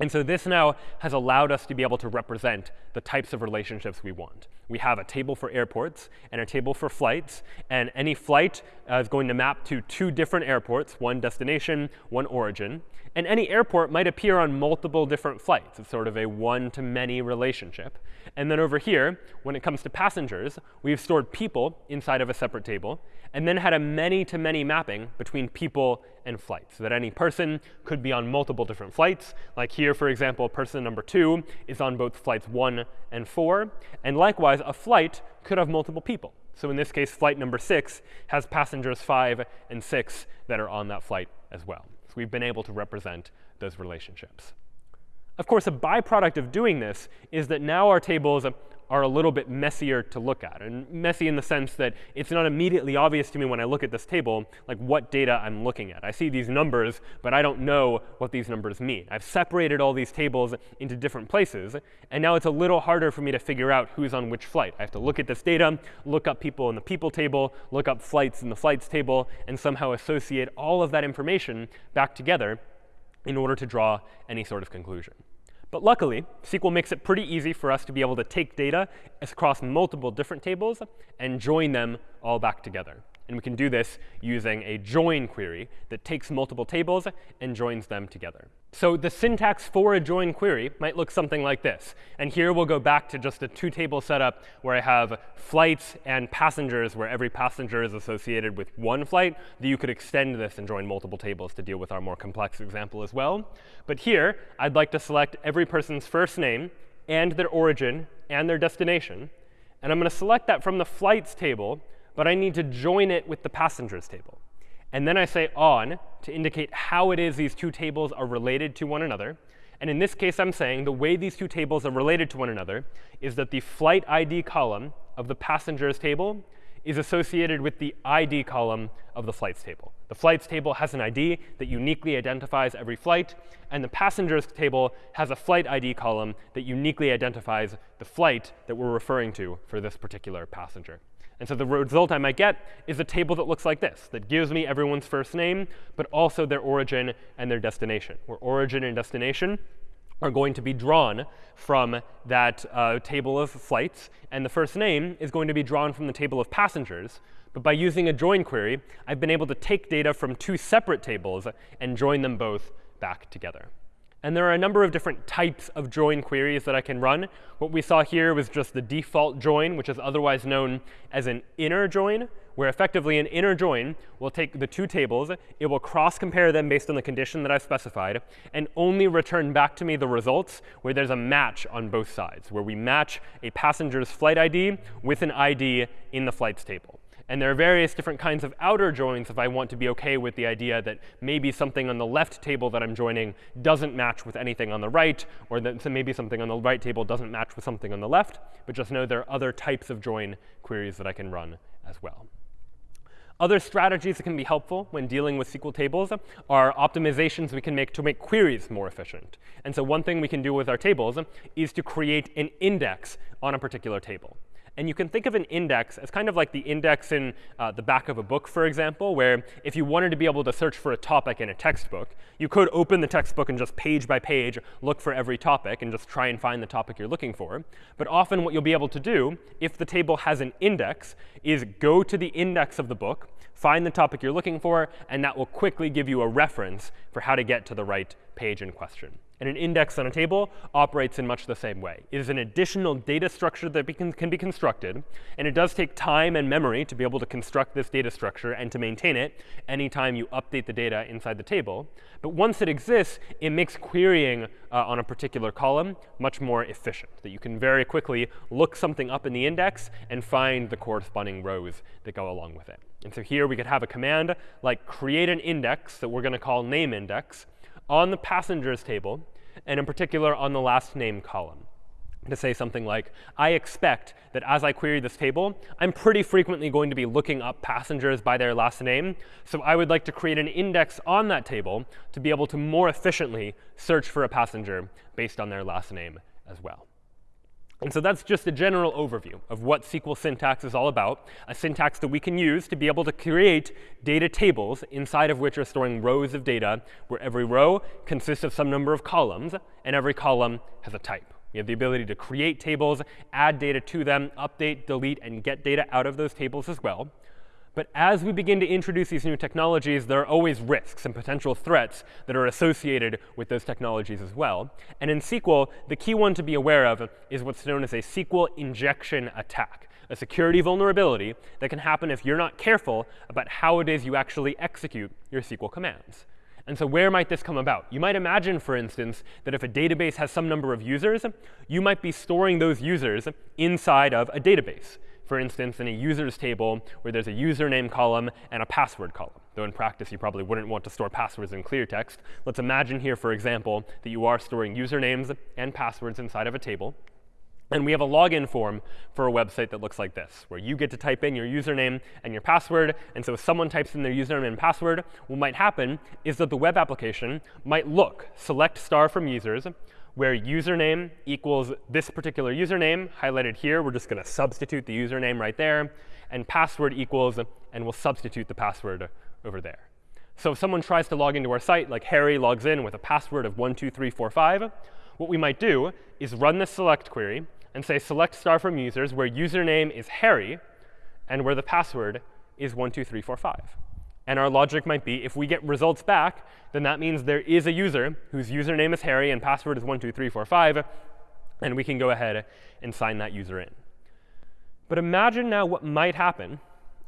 And so this now has allowed us to be able to represent the types of relationships we want. We have a table for airports and a table for flights. And any flight uh, is going to map to two different airports, one destination, one origin. And any airport might appear on multiple different flights. It's sort of a one-to-many relationship. And then over here, when it comes to passengers, we've stored people inside of a separate table and then had a many-to-many -many mapping between people and flights, so that any person could be on multiple different flights. Like here, for example, person number 2 is on both flights 1 and 4. And likewise, a flight could have multiple people. So in this case, flight number 6 has passengers 5 and 6 that are on that flight as well. We've been able to represent those relationships. Of course, a byproduct of doing this is that now our table tables are a little bit messier to look at. And messy in the sense that it's not immediately obvious to me when I look at this table like what data I'm looking at. I see these numbers, but I don't know what these numbers mean. I've separated all these tables into different places. And now it's a little harder for me to figure out who's on which flight. I have to look at this data, look up people in the people table, look up flights in the flights table, and somehow associate all of that information back together in order to draw any sort of conclusion. But luckily, SQL makes it pretty easy for us to be able to take data across multiple different tables and join them all back together. And we can do this using a join query that takes multiple tables and joins them together. So the syntax for a join query might look something like this. And here we'll go back to just a two-table setup where I have flights and passengers, where every passenger is associated with one flight. You could extend this and join multiple tables to deal with our more complex example as well. But here, I'd like to select every person's first name and their origin and their destination. And I'm going to select that from the flights table but I need to join it with the passengers table. And then I say on to indicate how it is these two tables are related to one another. And in this case, I'm saying the way these two tables are related to one another is that the flight ID column of the passengers table is associated with the ID column of the flights table. The flights table has an ID that uniquely identifies every flight, and the passengers table has a flight ID column that uniquely identifies the flight that we're referring to for this particular passenger. And so the result I might get is a table that looks like this, that gives me everyone's first name, but also their origin and their destination, where origin and destination are going to be drawn from that uh, table of flights. And the first name is going to be drawn from the table of passengers. But by using a join query, I've been able to take data from two separate tables and join them both back together. And there are a number of different types of join queries that I can run. What we saw here was just the default join, which is otherwise known as an inner join, where effectively an inner join will take the two tables, it will cross-compare them based on the condition that I've specified, and only return back to me the results where there's a match on both sides, where we match a passenger's flight ID with an ID in the flights table. And there are various different kinds of outer joins if I want to be OK with the idea that maybe something on the left table that I'm joining doesn't match with anything on the right, or that maybe something on the right table doesn't match with something on the left. But just know there are other types of join queries that I can run as well. Other strategies that can be helpful when dealing with SQL tables are optimizations we can make to make queries more efficient. And so one thing we can do with our tables is to create an index on a particular table. And you can think of an index as kind of like the index in uh, the back of a book, for example, where if you wanted to be able to search for a topic in a textbook, you could open the textbook and just page by page look for every topic and just try and find the topic you're looking for. But often what you'll be able to do, if the table has an index, is go to the index of the book, find the topic you're looking for, and that will quickly give you a reference for how to get to the right page in question. And an index on a table operates in much the same way. It is an additional data structure that can be constructed. And it does take time and memory to be able to construct this data structure and to maintain it anytime you update the data inside the table. But once it exists, it makes querying uh, on a particular column much more efficient, that you can very quickly look something up in the index and find the corresponding rows that go along with it. And so here we could have a command like create an index that we're going to call name index on the passengers table, and in particular on the last name column to say something like, I expect that as I query this table, I'm pretty frequently going to be looking up passengers by their last name. So I would like to create an index on that table to be able to more efficiently search for a passenger based on their last name as well. And so that's just a general overview of what SQL syntax is all about, a syntax that we can use to be able to create data tables inside of which are storing rows of data, where every row consists of some number of columns, and every column has a type. We have the ability to create tables, add data to them, update, delete, and get data out of those tables as well. But as we begin to introduce these new technologies, there are always risks and potential threats that are associated with those technologies as well. And in SQL, the key one to be aware of is what's known as a SQL injection attack, a security vulnerability that can happen if you're not careful about how it is you actually execute your SQL commands. And so where might this come about? You might imagine, for instance, that if a database has some number of users, you might be storing those users inside of a database for instance, in a users table where there's a username column and a password column. Though in practice, you probably wouldn't want to store passwords in clear text. Let's imagine here, for example, that you are storing usernames and passwords inside of a table. And we have a login form for a website that looks like this, where you get to type in your username and your password. And so if someone types in their username and password, what might happen is that the web application might look, select star from users, where username equals this particular username, highlighted here. We're just going to substitute the username right there. And password equals, and we'll substitute the password over there. So if someone tries to log into our site, like Harry logs in with a password of 12345, what we might do is run this select query and say select star from users where username is Harry and where the password is 12345. And our logic might be, if we get results back, then that means there is a user whose username is Harry and password is 12345, and we can go ahead and sign that user in. But imagine now what might happen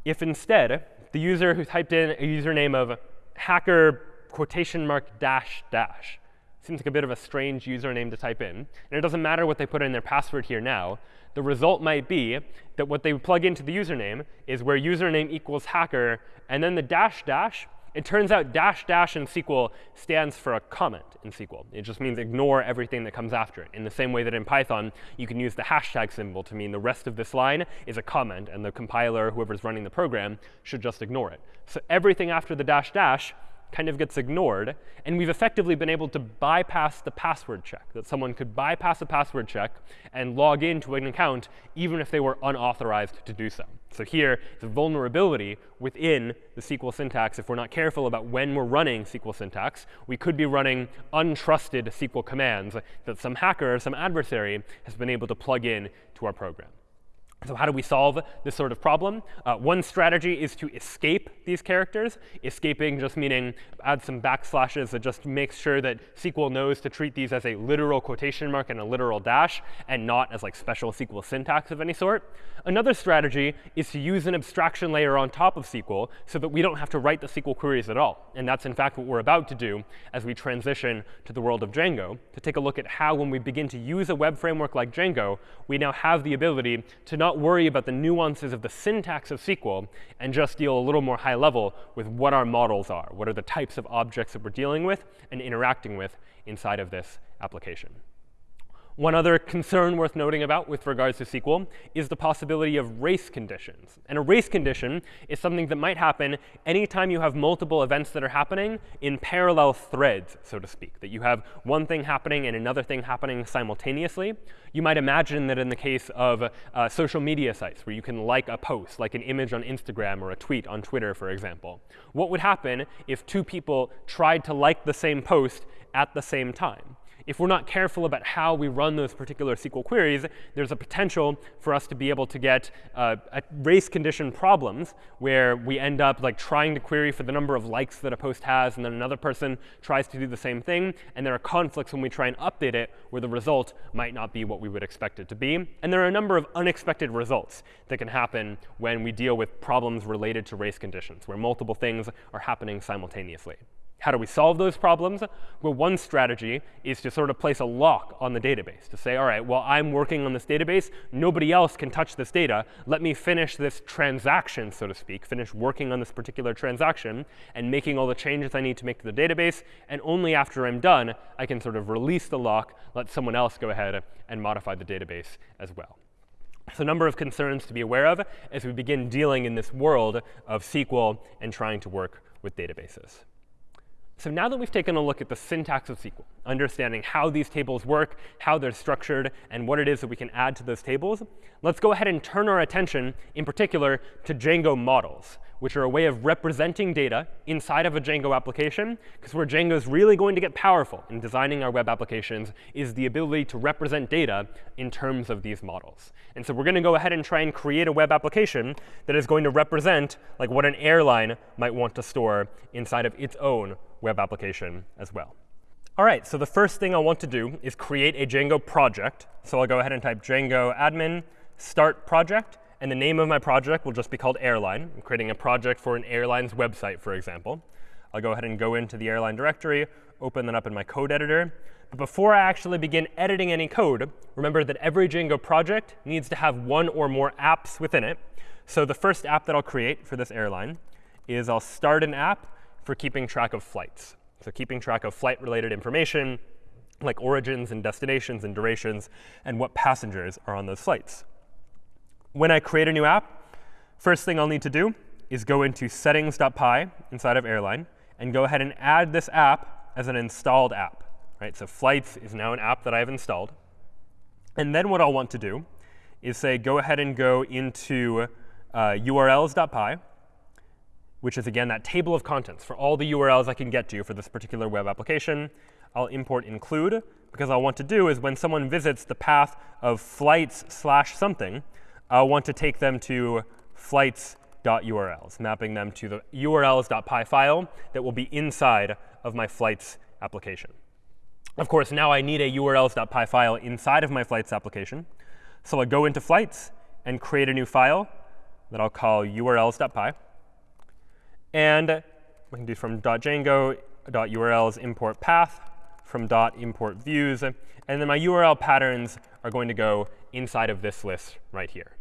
if instead the user who typed in a username of hacker quotation mark dash dash seems like a bit of a strange username to type in. And it doesn't matter what they put in their password here now. The result might be that what they plug into the username is where username equals hacker, and then the dash dash It turns out dash dash in SQL stands for a comment in SQL. It just means ignore everything that comes after it. In the same way that in Python, you can use the hashtag symbol to mean the rest of this line is a comment, and the compiler, whoever's running the program, should just ignore it. So everything after the dash dash kind of gets ignored. And we've effectively been able to bypass the password check, that someone could bypass a password check and log into an account even if they were unauthorized to do so. So here, the vulnerability within the SQL syntax, if we're not careful about when we're running SQL syntax, we could be running untrusted SQL commands that some hacker or some adversary has been able to plug in to our program. So how do we solve this sort of problem? Uh, one strategy is to escape these characters. Escaping just meaning add some backslashes that just makes sure that SQL knows to treat these as a literal quotation mark and a literal dash, and not as like special SQL syntax of any sort. Another strategy is to use an abstraction layer on top of SQL so that we don't have to write the SQL queries at all. And that's, in fact, what we're about to do as we transition to the world of Django, to take a look at how, when we begin to use a web framework like Django, we now have the ability to not not worry about the nuances of the syntax of SQL and just deal a little more high level with what our models are. What are the types of objects that we're dealing with and interacting with inside of this application. One other concern worth noting about with regards to SQL is the possibility of race conditions. And a race condition is something that might happen anytime you have multiple events that are happening in parallel threads, so to speak, that you have one thing happening and another thing happening simultaneously. You might imagine that in the case of uh, social media sites where you can like a post, like an image on Instagram or a tweet on Twitter, for example. What would happen if two people tried to like the same post at the same time? If we're not careful about how we run those particular SQL queries, there's a potential for us to be able to get uh, race condition problems where we end up like trying to query for the number of likes that a post has, and then another person tries to do the same thing. And there are conflicts when we try and update it where the result might not be what we would expect it to be. And there are a number of unexpected results that can happen when we deal with problems related to race conditions, where multiple things are happening simultaneously. How do we solve those problems? Well, one strategy is to sort of place a lock on the database, to say, all right, while I'm working on this database, nobody else can touch this data. Let me finish this transaction, so to speak, finish working on this particular transaction and making all the changes I need to make to the database. And only after I'm done, I can sort of release the lock, let someone else go ahead and modify the database as well. So a number of concerns to be aware of as we begin dealing in this world of SQL and trying to work with databases. So now that we've taken a look at the syntax of SQL, understanding how these tables work, how they're structured, and what it is that we can add to those tables, let's go ahead and turn our attention, in particular, to Django models, which are a way of representing data inside of a Django application. Because where Django is really going to get powerful in designing our web applications is the ability to represent data in terms of these models. And so we're going to go ahead and try and create a web application that is going to represent like what an airline might want to store inside of its own web application as well. All right, so the first thing I want to do is create a Django project. So I'll go ahead and type Django admin start project. And the name of my project will just be called airline. I'm creating a project for an airline's website, for example. I'll go ahead and go into the airline directory, open that up in my code editor. But before I actually begin editing any code, remember that every Django project needs to have one or more apps within it. So the first app that I'll create for this airline is I'll start an app for keeping track of flights. So keeping track of flight-related information, like origins and destinations and durations, and what passengers are on those flights. When I create a new app, first thing I'll need to do is go into settings.py inside of Airline and go ahead and add this app as an installed app. Right? So Flights is now an app that I've installed. And then what I'll want to do is say go ahead and go into uh, urls.py which is, again, that table of contents for all the URLs I can get to for this particular web application. I'll import include, because I'll want to do is when someone visits the path of flights slash something, I'll want to take them to flights.urls, mapping them to the urls.py file that will be inside of my flights application. Of course, now I need a urls.py file inside of my flights application. So I'll go into flights and create a new file that I'll call urls.py. And we can do from .django .urls import path from .import views. And then my URL patterns are going to go inside of this list right here.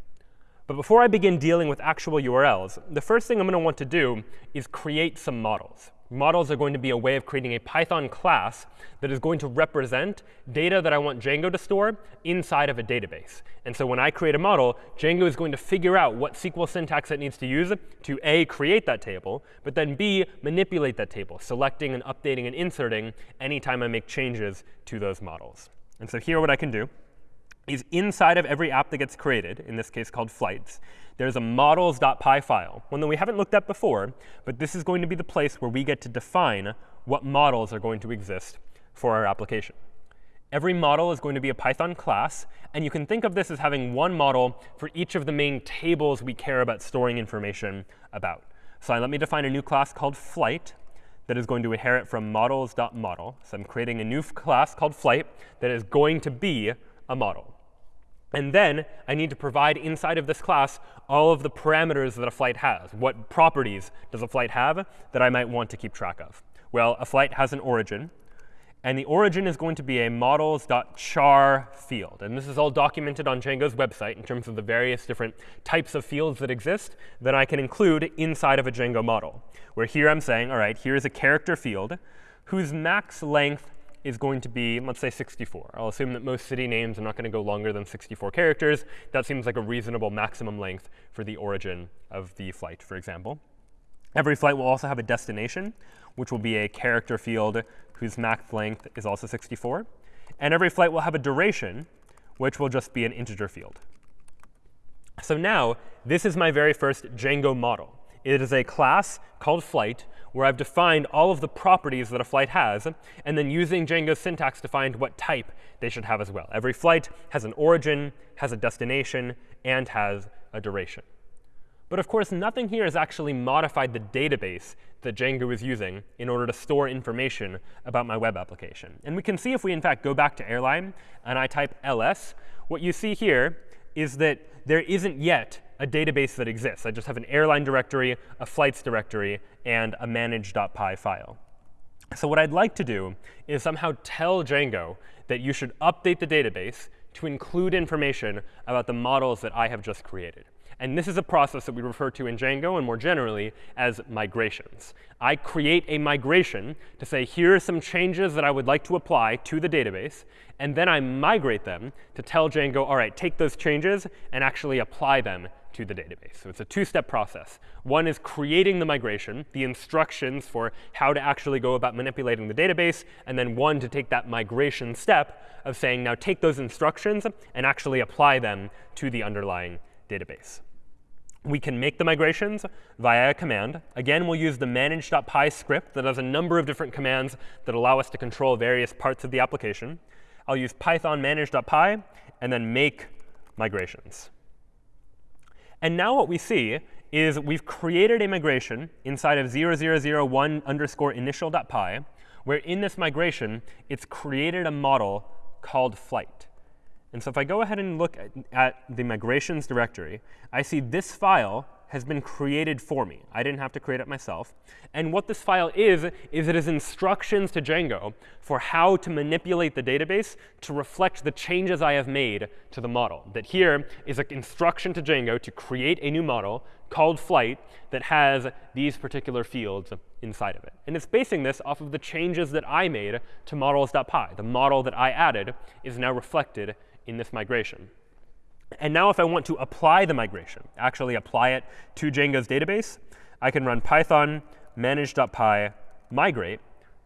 But before I begin dealing with actual URLs, the first thing I'm going to want to do is create some models. Models are going to be a way of creating a Python class that is going to represent data that I want Django to store inside of a database. And so when I create a model, Django is going to figure out what SQL syntax it needs to use to A, create that table, but then B, manipulate that table, selecting and updating and inserting anytime I make changes to those models. And so here what I can do is inside of every app that gets created, in this case called flights, there's a models.py file, one that we haven't looked at before, but this is going to be the place where we get to define what models are going to exist for our application. Every model is going to be a Python class, and you can think of this as having one model for each of the main tables we care about storing information about. So let me define a new class called flight that is going to inherit from models.model. So I'm creating a new class called flight that is going to be a model. And then I need to provide inside of this class all of the parameters that a flight has. What properties does a flight have that I might want to keep track of? Well, a flight has an origin. And the origin is going to be a models.char field. And this is all documented on Django's website in terms of the various different types of fields that exist that I can include inside of a Django model. Where here I'm saying, all right, here's a character field whose max length is going to be, let's say, 64. I'll assume that most city names are not going to go longer than 64 characters. That seems like a reasonable maximum length for the origin of the flight, for example. Every flight will also have a destination, which will be a character field whose max length is also 64. And every flight will have a duration, which will just be an integer field. So now, this is my very first Django model. It is a class called flight where I've defined all of the properties that a flight has, and then using Django's syntax to find what type they should have as well. Every flight has an origin, has a destination, and has a duration. But of course, nothing here has actually modified the database that Django is using in order to store information about my web application. And we can see if we, in fact, go back to airline and I type ls, what you see here is that there isn't yet a database that exists. I just have an airline directory, a flights directory, and a manage.py file. So what I'd like to do is somehow tell Django that you should update the database to include information about the models that I have just created. And this is a process that we refer to in Django and more generally as migrations. I create a migration to say, here are some changes that I would like to apply to the database. And then I migrate them to tell Django, all right, take those changes and actually apply them to the database. So it's a two-step process. One is creating the migration, the instructions for how to actually go about manipulating the database, and then one to take that migration step of saying, now take those instructions and actually apply them to the underlying database. We can make the migrations via a command. Again, we'll use the manage.py script that has a number of different commands that allow us to control various parts of the application. I'll use python manage.py and then make migrations. And now what we see is we've created a migration inside of 0001 underscore initial.py, where in this migration, it's created a model called flight. And so if I go ahead and look at, at, the migrations directory, I see this file has been created for me. I didn't have to create it myself. And what this file is, is it is instructions to Django for how to manipulate the database to reflect the changes I have made to the model. That here is an instruction to Django to create a new model called flight that has these particular fields inside of it. And it's basing this off of the changes that I made to models.py. The model that I added is now reflected in this migration. And now if I want to apply the migration, actually apply it to Django's database, I can run python manage.py migrate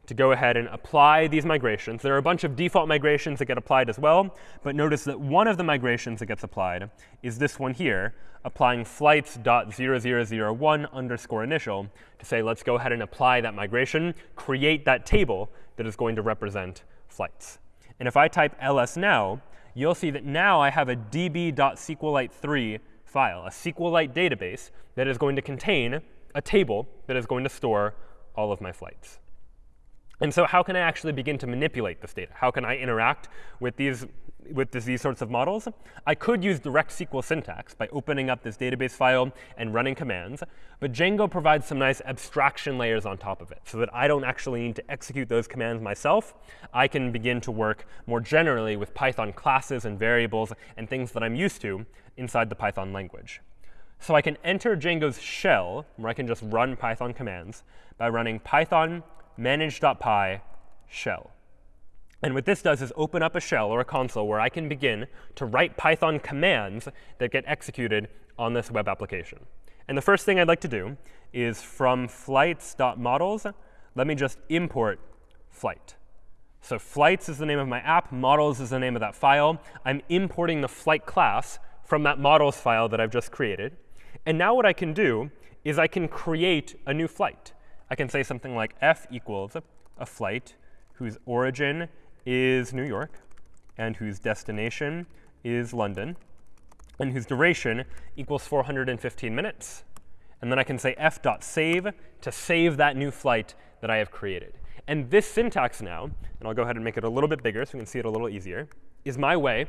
to go ahead and apply these migrations. There are a bunch of default migrations that get applied as well. But notice that one of the migrations that gets applied is this one here, applying flights.0001 underscore initial to say, let's go ahead and apply that migration, create that table that is going to represent flights. And if I type ls now, you'll see that now I have a db.sqlite3 file, a SQLite database that is going to contain a table that is going to store all of my flights. And so how can I actually begin to manipulate this data? How can I interact with these with this, these sorts of models, I could use direct SQL syntax by opening up this database file and running commands. But Django provides some nice abstraction layers on top of it so that I don't actually need to execute those commands myself. I can begin to work more generally with Python classes and variables and things that I'm used to inside the Python language. So I can enter Django's shell, where I can just run Python commands, by running python manage.py shell. And what this does is open up a shell or a console where I can begin to write Python commands that get executed on this web application. And the first thing I'd like to do is from flights.models, let me just import flight. So flights is the name of my app. Models is the name of that file. I'm importing the flight class from that models file that I've just created. And now what I can do is I can create a new flight. I can say something like f equals a flight whose origin is New York and whose destination is London and whose duration equals 415 minutes. And then I can say f.save to save that new flight that I have created. And this syntax now, and I'll go ahead and make it a little bit bigger so we can see it a little easier, is my way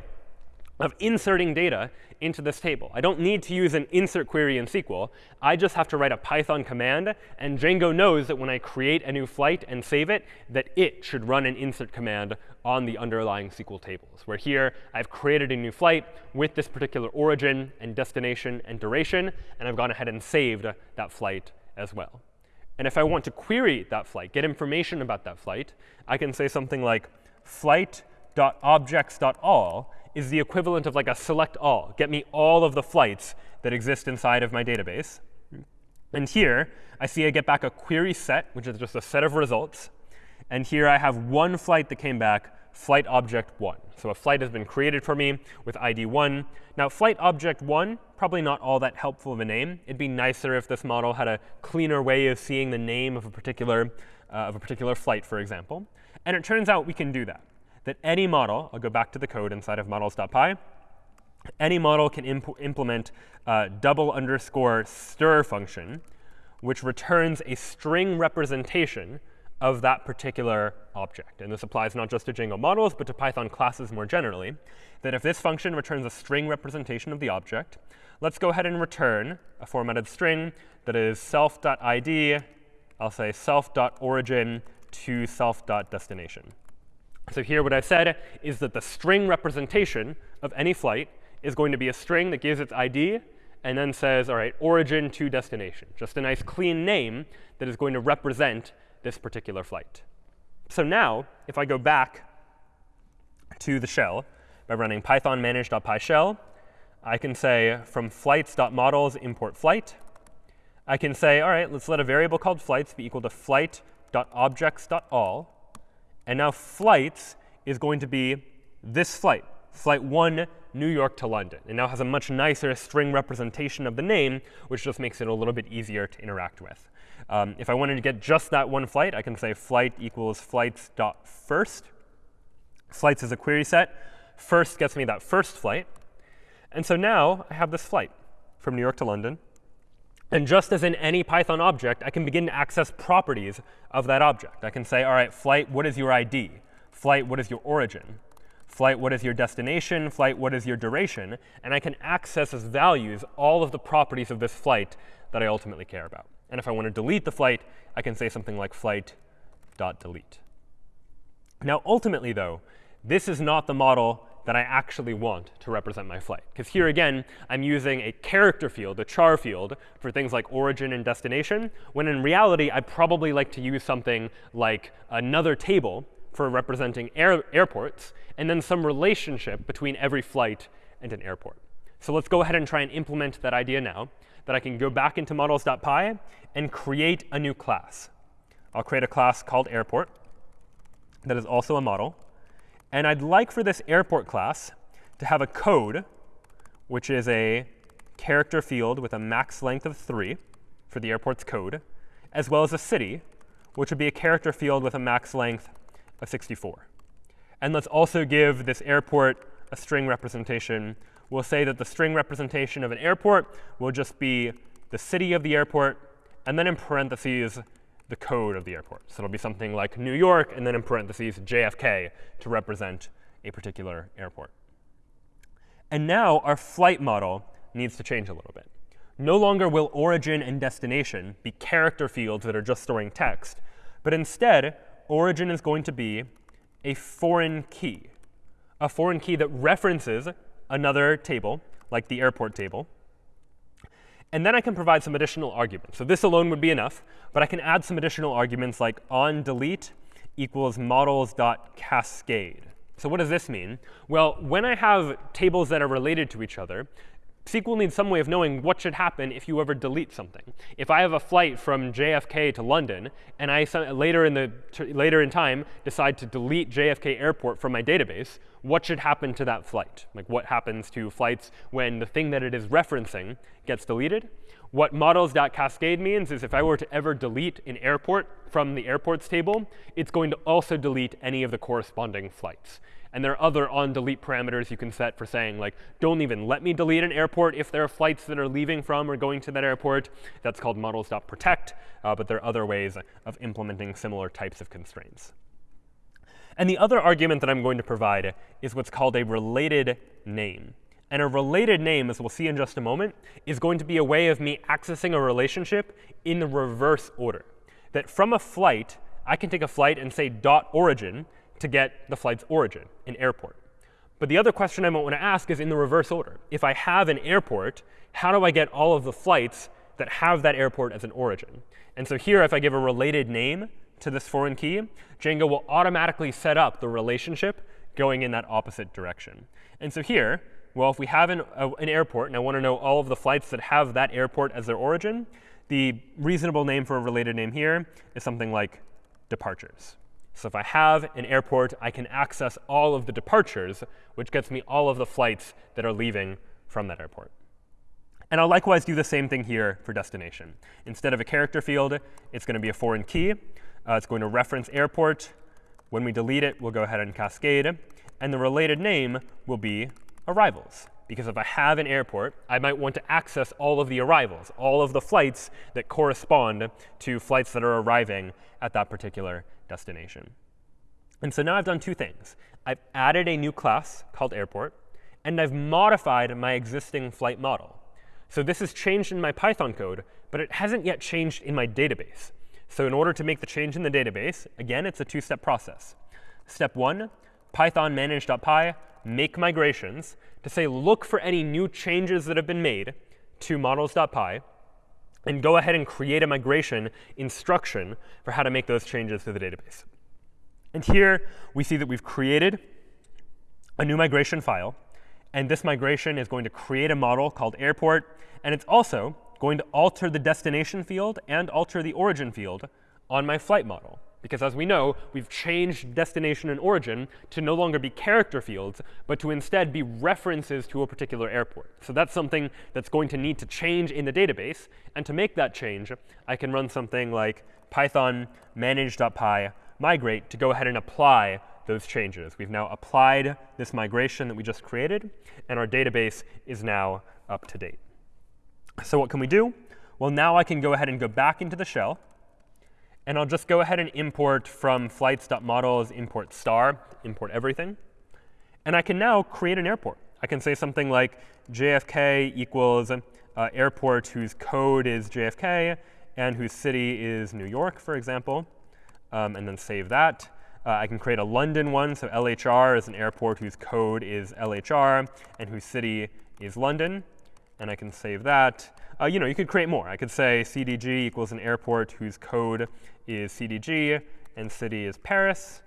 of inserting data into this table. I don't need to use an insert query in SQL. I just have to write a Python command. And Django knows that when I create a new flight and save it, that it should run an insert command on the underlying SQL tables, where here I've created a new flight with this particular origin and destination and duration. And I've gone ahead and saved that flight as well. And if I want to query that flight, get information about that flight, I can say something like flight.objects.all is the equivalent of like a select all. Get me all of the flights that exist inside of my database. And here, I see I get back a query set, which is just a set of results. And here I have one flight that came back, flight object 1. So a flight has been created for me with ID 1. Now, flight object 1, probably not all that helpful of a name. It'd be nicer if this model had a cleaner way of seeing the name of a particular, uh, of a particular flight, for example. And it turns out we can do that that any model, I'll go back to the code inside of models.py, any model can imp implement double underscore stir function, which returns a string representation of that particular object. And this applies not just to Django models, but to Python classes more generally, that if this function returns a string representation of the object, let's go ahead and return a formatted string that is self.id, I'll say self.origin to self.destination. So here what I've said is that the string representation of any flight is going to be a string that gives its ID and then says, all right, origin to destination. Just a nice clean name that is going to represent this particular flight. So now, if I go back to the shell by running python manage.py shell, I can say from flights.models import flight. I can say, all right, let's let a variable called flights be equal to flight.objects.all. And now flights is going to be this flight, flight 1 New York to London. It now has a much nicer string representation of the name, which just makes it a little bit easier to interact with. Um, if I wanted to get just that one flight, I can say flight equals flights.first. Flights is a query set. First gets me that first flight. And so now I have this flight from New York to London. And just as in any Python object, I can begin to access properties of that object. I can say, all right, flight, what is your ID? Flight, what is your origin? Flight, what is your destination? Flight, what is your duration? And I can access as values all of the properties of this flight that I ultimately care about. And if I want to delete the flight, I can say something like flight.delete. Now, ultimately, though, this is not the model that I actually want to represent my flight. Because here again, I'm using a character field, a char field, for things like origin and destination, when in reality, I'd probably like to use something like another table for representing air airports, and then some relationship between every flight and an airport. So let's go ahead and try and implement that idea now, that I can go back into models.py and create a new class. I'll create a class called airport that is also a model. And I'd like for this airport class to have a code, which is a character field with a max length of 3 for the airport's code, as well as a city, which would be a character field with a max length of 64. And let's also give this airport a string representation. We'll say that the string representation of an airport will just be the city of the airport, and then in parentheses, the code of the airport. So it'll be something like New York, and then in parentheses, JFK to represent a particular airport. And now our flight model needs to change a little bit. No longer will origin and destination be character fields that are just storing text, but instead, origin is going to be a foreign key, a foreign key that references another table, like the airport table. And then I can provide some additional arguments. So this alone would be enough. But I can add some additional arguments like on delete equals models.cascade. So what does this mean? Well, when I have tables that are related to each other, SQL needs some way of knowing what should happen if you ever delete something. If I have a flight from JFK to London, and I later in, the, later in time decide to delete JFK Airport from my database, what should happen to that flight? Like what happens to flights when the thing that it is referencing gets deleted? What models.cascade means is if I were to ever delete an airport from the airports table, it's going to also delete any of the corresponding flights. And there are other on-delete parameters you can set for saying, like, don't even let me delete an airport if there are flights that are leaving from or going to that airport. That's called models.protect. Uh, but there are other ways of implementing similar types of constraints. And the other argument that I'm going to provide is what's called a related name. And a related name, as we'll see in just a moment, is going to be a way of me accessing a relationship in the reverse order. That from a flight, I can take a flight and say dot origin to get the flight's origin, an airport. But the other question I might want to ask is in the reverse order. If I have an airport, how do I get all of the flights that have that airport as an origin? And so here, if I give a related name to this foreign key, Django will automatically set up the relationship going in that opposite direction. And so here, well, if we have an, an airport, and I want to know all of the flights that have that airport as their origin, the reasonable name for a related name here is something like departures. So if I have an airport, I can access all of the departures, which gets me all of the flights that are leaving from that airport. And I'll likewise do the same thing here for destination. Instead of a character field, it's going to be a foreign key. Uh, it's going to reference airport. When we delete it, we'll go ahead and cascade. And the related name will be arrivals. Because if I have an airport, I might want to access all of the arrivals, all of the flights that correspond to flights that are arriving at that particular destination. And so now I've done two things. I've added a new class called airport, and I've modified my existing flight model. So this has changed in my Python code, but it hasn't yet changed in my database. So in order to make the change in the database, again, it's a two-step process. Step one, python manage.py make migrations to say, look for any new changes that have been made to models.py, and go ahead and create a migration instruction for how to make those changes to the database. And here we see that we've created a new migration file. And this migration is going to create a model called airport. And it's also going to alter the destination field and alter the origin field on my flight model. Because as we know, we've changed destination and origin to no longer be character fields, but to instead be references to a particular airport. So that's something that's going to need to change in the database. And to make that change, I can run something like python manage.py migrate to go ahead and apply those changes. We've now applied this migration that we just created, and our database is now up to date. So what can we do? Well, now I can go ahead and go back into the shell. And I'll just go ahead and import from flights.models import star, import everything. And I can now create an airport. I can say something like JFK equals uh, airport whose code is JFK and whose city is New York, for example, um, and then save that. Uh, I can create a London one. So LHR is an airport whose code is LHR and whose city is London. And I can save that. Uh, you know, you could create more. I could say CDG equals an airport whose code is CDG and city is Paris.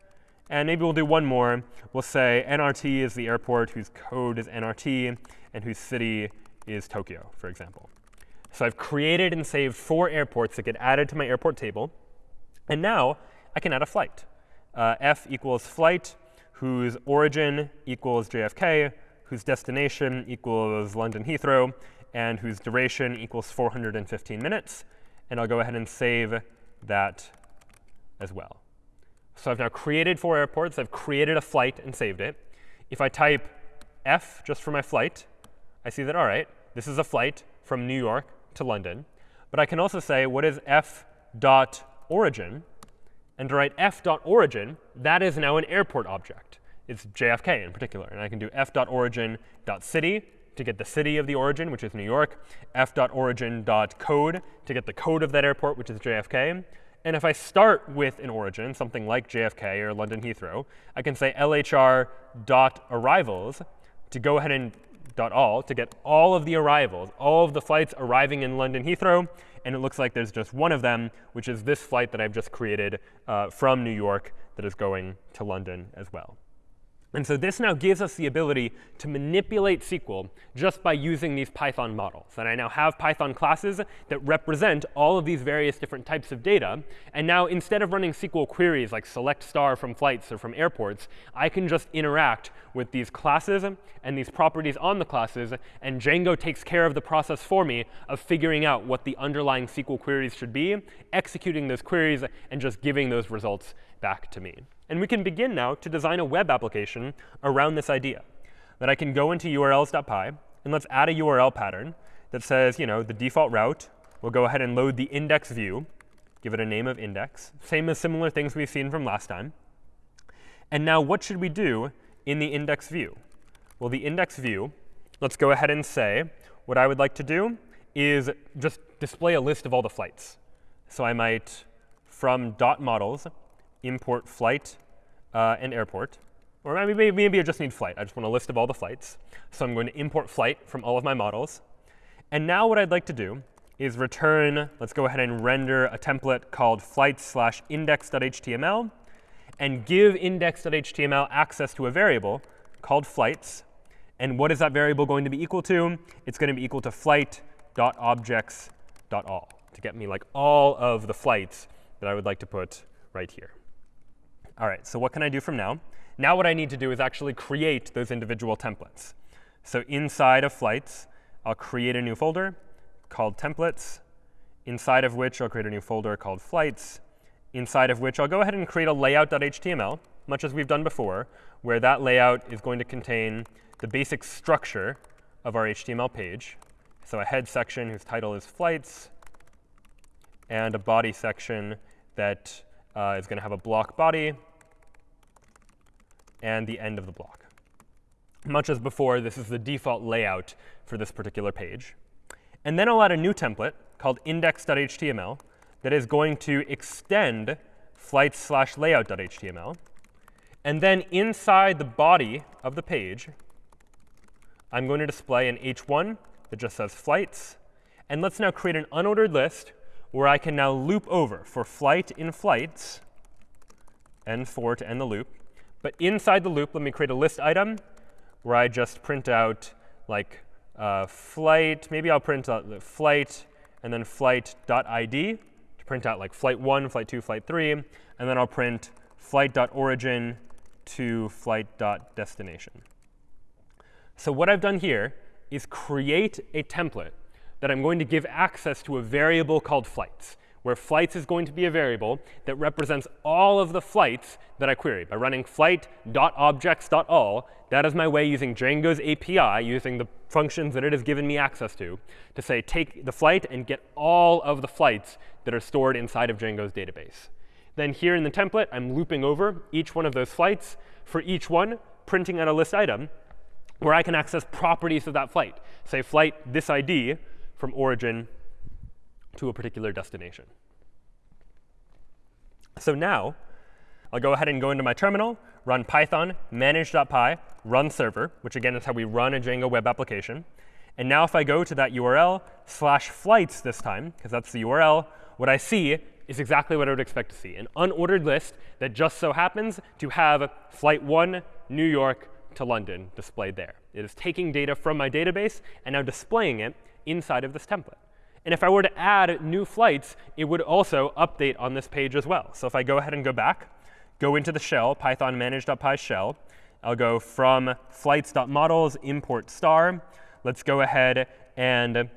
And maybe we'll do one more. We'll say NRT is the airport whose code is NRT and whose city is Tokyo, for example. So I've created and saved four airports that get added to my airport table. And now I can add a flight. Uh, F equals flight whose origin equals JFK, whose destination equals London Heathrow, and whose duration equals 415 minutes. And I'll go ahead and save that as well. So I've now created four airports. I've created a flight and saved it. If I type F just for my flight, I see that, all right, this is a flight from New York to London. But I can also say, what is f dot origin? And to write f dot origin, that is now an airport object. It's JFK in particular. And I can do f dot origin dot city to get the city of the origin, which is New York, f.origin.code to get the code of that airport, which is JFK. And if I start with an origin, something like JFK or London Heathrow, I can say lhr.arrivals to go ahead and dot all to get all of the arrivals, all of the flights arriving in London Heathrow. And it looks like there's just one of them, which is this flight that I've just created uh, from New York that is going to London as well. And so this now gives us the ability to manipulate SQL just by using these Python models. And I now have Python classes that represent all of these various different types of data. And now instead of running SQL queries like select star from flights or from airports, I can just interact with these classes and these properties on the classes. And Django takes care of the process for me of figuring out what the underlying SQL queries should be, executing those queries, and just giving those results back to me. And we can begin now to design a web application around this idea. That I can go into urls.py, and let's add a URL pattern that says, you know, the default route. We'll go ahead and load the index view, give it a name of index. Same as similar things we've seen from last time. And now what should we do in the index view? Well, the index view, let's go ahead and say what I would like to do is just display a list of all the flights. So I might, from dot models, import flight uh, and airport. Or maybe, maybe I just need flight. I just want a list of all the flights. So I'm going to import flight from all of my models. And now what I'd like to do is return, let's go ahead and render a template called flights slash index.html and give index.html access to a variable called flights. And what is that variable going to be equal to? It's going to be equal to flight.objects.all to get me like all of the flights that I would like to put right here. All right, so what can I do from now? Now what I need to do is actually create those individual templates. So inside of flights, I'll create a new folder called templates, inside of which I'll create a new folder called flights, inside of which I'll go ahead and create a layout.html, much as we've done before, where that layout is going to contain the basic structure of our HTML page. So a head section whose title is flights, and a body section that uh, is going to have a block body and the end of the block. Much as before, this is the default layout for this particular page. And then I'll add a new template called index.html that is going to extend flights slash layout.html. And then inside the body of the page, I'm going to display an h1 that just says flights. And let's now create an unordered list where I can now loop over for flight in flights, endfor to end the loop. But inside the loop, let me create a list item where I just print out like uh, flight. Maybe I'll print out the flight and then flight.id to print out like flight 1, flight 2, flight 3. And then I'll print flight.origin to flight.destination. So what I've done here is create a template that I'm going to give access to a variable called flights, where flights is going to be a variable that represents all of the flights that I query. By running flight.objects.all, that is my way using Django's API, using the functions that it has given me access to, to say take the flight and get all of the flights that are stored inside of Django's database. Then here in the template, I'm looping over each one of those flights. For each one, printing out a list item where I can access properties of that flight. Say flight this ID from origin to a particular destination. So now, I'll go ahead and go into my terminal, run python manage.py, run server, which again is how we run a Django web application. And now if I go to that URL slash flights this time, because that's the URL, what I see is exactly what I would expect to see, an unordered list that just so happens to have flight 1, New York to London displayed there. It is taking data from my database and now displaying it inside of this template. And if I were to add new flights, it would also update on this page as well. So if I go ahead and go back, go into the shell, python manage.py shell, I'll go from flights.models import star. Let's go ahead and,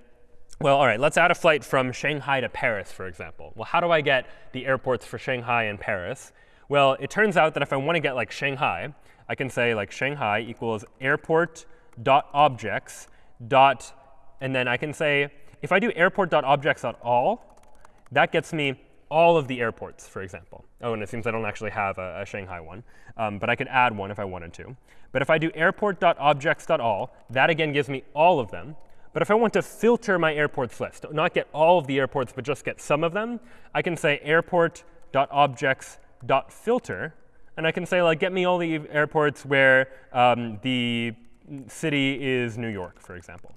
well, all right, let's add a flight from Shanghai to Paris, for example. Well, how do I get the airports for Shanghai and Paris? Well, it turns out that if I want to get like Shanghai, I can say like Shanghai equals airport.objects dot and then I can say, if I do airport.objects.all, that gets me all of the airports, for example. Oh, and it seems I don't actually have a, a Shanghai one. Um, but I could add one if I wanted to. But if I do airport.objects.all, that again gives me all of them. But if I want to filter my airports list, not get all of the airports, but just get some of them, I can say airport.objects.filter. And I can say, like, get me all the airports where um, the city is New York, for example.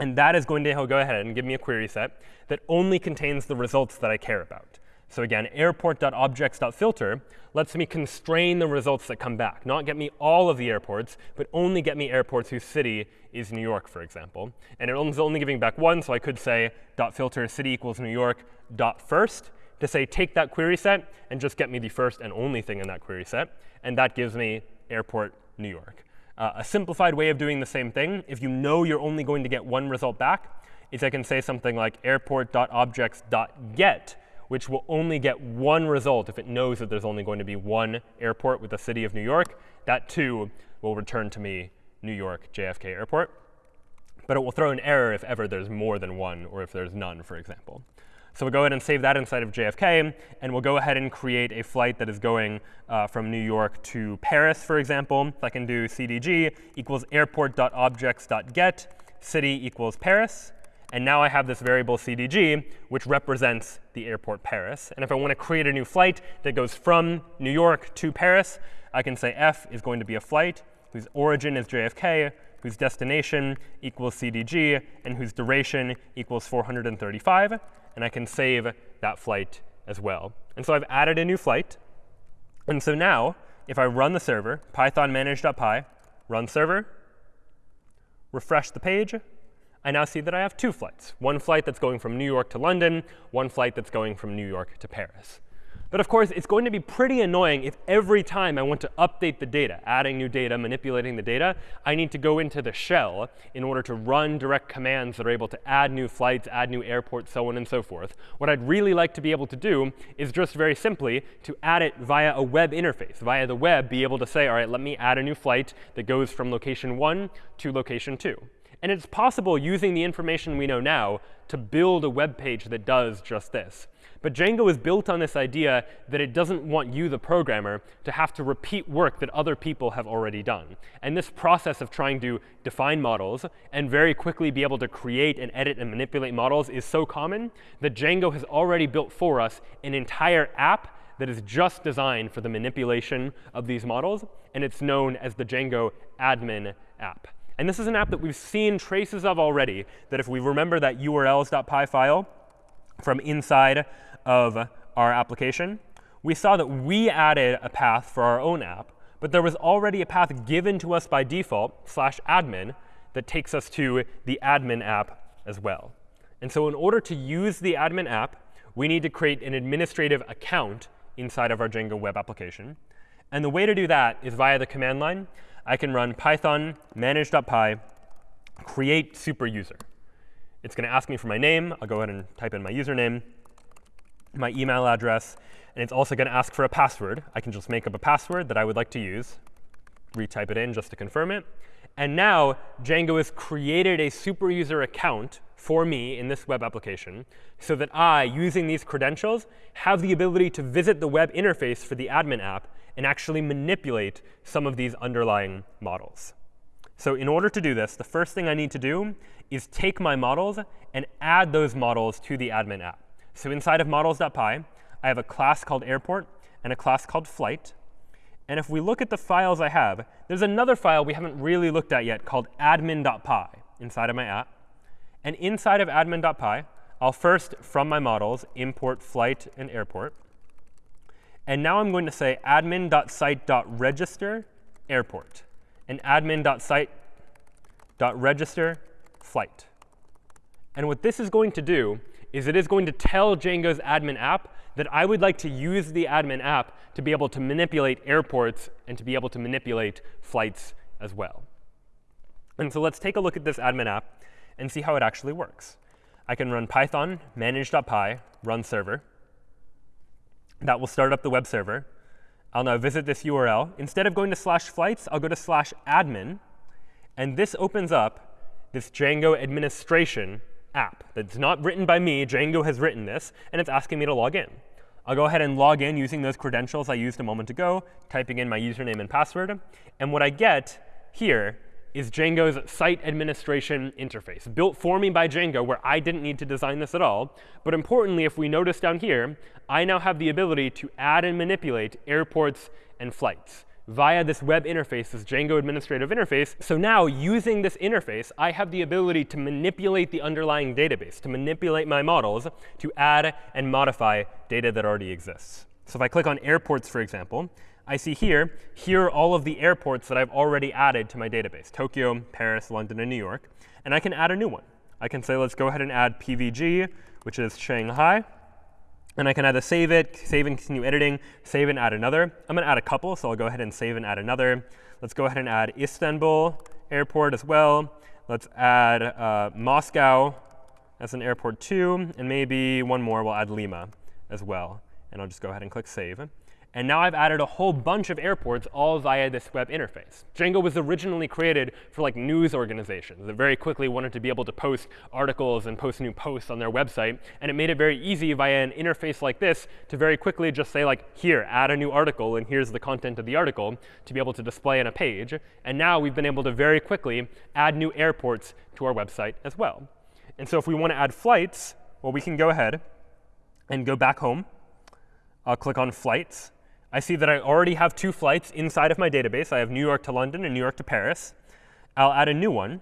And that is going to go ahead and give me a query set that only contains the results that I care about. So again, airport.objects.filter lets me constrain the results that come back, not get me all of the airports, but only get me airports whose city is New York, for example. And it is only giving back one, so I could say dot filter city equals New York dot first to say take that query set and just get me the first and only thing in that query set. And that gives me airport New York. Uh, a simplified way of doing the same thing, if you know you're only going to get one result back, is I can say something like airport.objects.get which will only get one result if it knows that there's only going to be one airport with the city of New York. That, too, will return to me New York JFK Airport. But it will throw an error if ever there's more than one, or if there's none, for example. So we'll go ahead and save that inside of JFK. And we'll go ahead and create a flight that is going uh, from New York to Paris, for example. I can do cdg equals airport.objects.get, city equals Paris. And now I have this variable cdg, which represents the airport Paris. And if I want to create a new flight that goes from New York to Paris, I can say f is going to be a flight whose origin is JFK, whose destination equals cdg, and whose duration equals 435. And I can save that flight as well. And so I've added a new flight. And so now, if I run the server, python manage.py, run server, refresh the page, I now see that I have two flights, one flight that's going from New York to London, one flight that's going from New York to Paris. But of course, it's going to be pretty annoying if every time I want to update the data, adding new data, manipulating the data, I need to go into the shell in order to run direct commands that are able to add new flights, add new airports, so on and so forth. What I'd really like to be able to do is just very simply to add it via a web interface, via the web, be able to say, all right, let me add a new flight that goes from location 1 to location 2. And it's possible using the information we know now to build a web page that does just this. But Django is built on this idea that it doesn't want you, the programmer, to have to repeat work that other people have already done. And this process of trying to define models and very quickly be able to create and edit and manipulate models is so common that Django has already built for us an entire app that is just designed for the manipulation of these models. And it's known as the Django admin app. And this is an app that we've seen traces of already, that if we remember that urls.py file from inside of our application, we saw that we added a path for our own app, but there was already a path given to us by default, slash admin, that takes us to the admin app as well. And so in order to use the admin app, we need to create an administrative account inside of our Django web application. And the way to do that is via the command line. I can run python manage.py create super user. It's going to ask me for my name. I'll go ahead and type in my username, my email address, and it's also going to ask for a password. I can just make up a password that I would like to use, retype it in just to confirm it. And now Django has created a super user account for me in this web application so that I, using these credentials, have the ability to visit the web interface for the admin app and actually manipulate some of these underlying models. So in order to do this, the first thing I need to do is take my models and add those models to the admin app. So inside of models.py, I have a class called airport and a class called flight. And if we look at the files I have, there's another file we haven't really looked at yet called admin.py inside of my app. And inside of admin.py, I'll first, from my models, import flight and airport. And now I'm going to say admin.site.register airport and admin.site.register flight. And what this is going to do is it is going to tell Django's admin app that I would like to use the admin app to be able to manipulate airports and to be able to manipulate flights as well. And so let's take a look at this admin app and see how it actually works. I can run python manage.py run server. That will start up the web server. I'll now visit this URL. Instead of going to slash flights, I'll go to slash admin. And this opens up this Django administration app that's not written by me. Django has written this, and it's asking me to log in. I'll go ahead and log in using those credentials I used a moment ago, typing in my username and password. And what I get here is Django's site administration interface, built for me by Django, where I didn't need to design this at all. But importantly, if we notice down here, I now have the ability to add and manipulate airports and flights via this web interface, this Django administrative interface. So now, using this interface, I have the ability to manipulate the underlying database, to manipulate my models, to add and modify data that already exists. So if I click on airports, for example, I see here, here are all of the airports that I've already added to my database, Tokyo, Paris, London, and New York. And I can add a new one. I can say, let's go ahead and add PVG, which is Shanghai. And I can either save it, save and continue editing, save and add another. I'm going to add a couple, so I'll go ahead and save and add another. Let's go ahead and add Istanbul airport as well. Let's add uh, Moscow as an airport too. And maybe one more, we'll add Lima as well. And I'll just go ahead and click Save. And now I've added a whole bunch of airports all via this web interface. Django was originally created for like news organizations that very quickly wanted to be able to post articles and post new posts on their website. And it made it very easy via an interface like this to very quickly just say like, here, add a new article, and here's the content of the article to be able to display on a page. And now we've been able to very quickly add new airports to our website as well. And so if we want to add flights, well, we can go ahead and go back home. I'll click on flights. I see that I already have two flights inside of my database. I have New York to London and New York to Paris. I'll add a new one.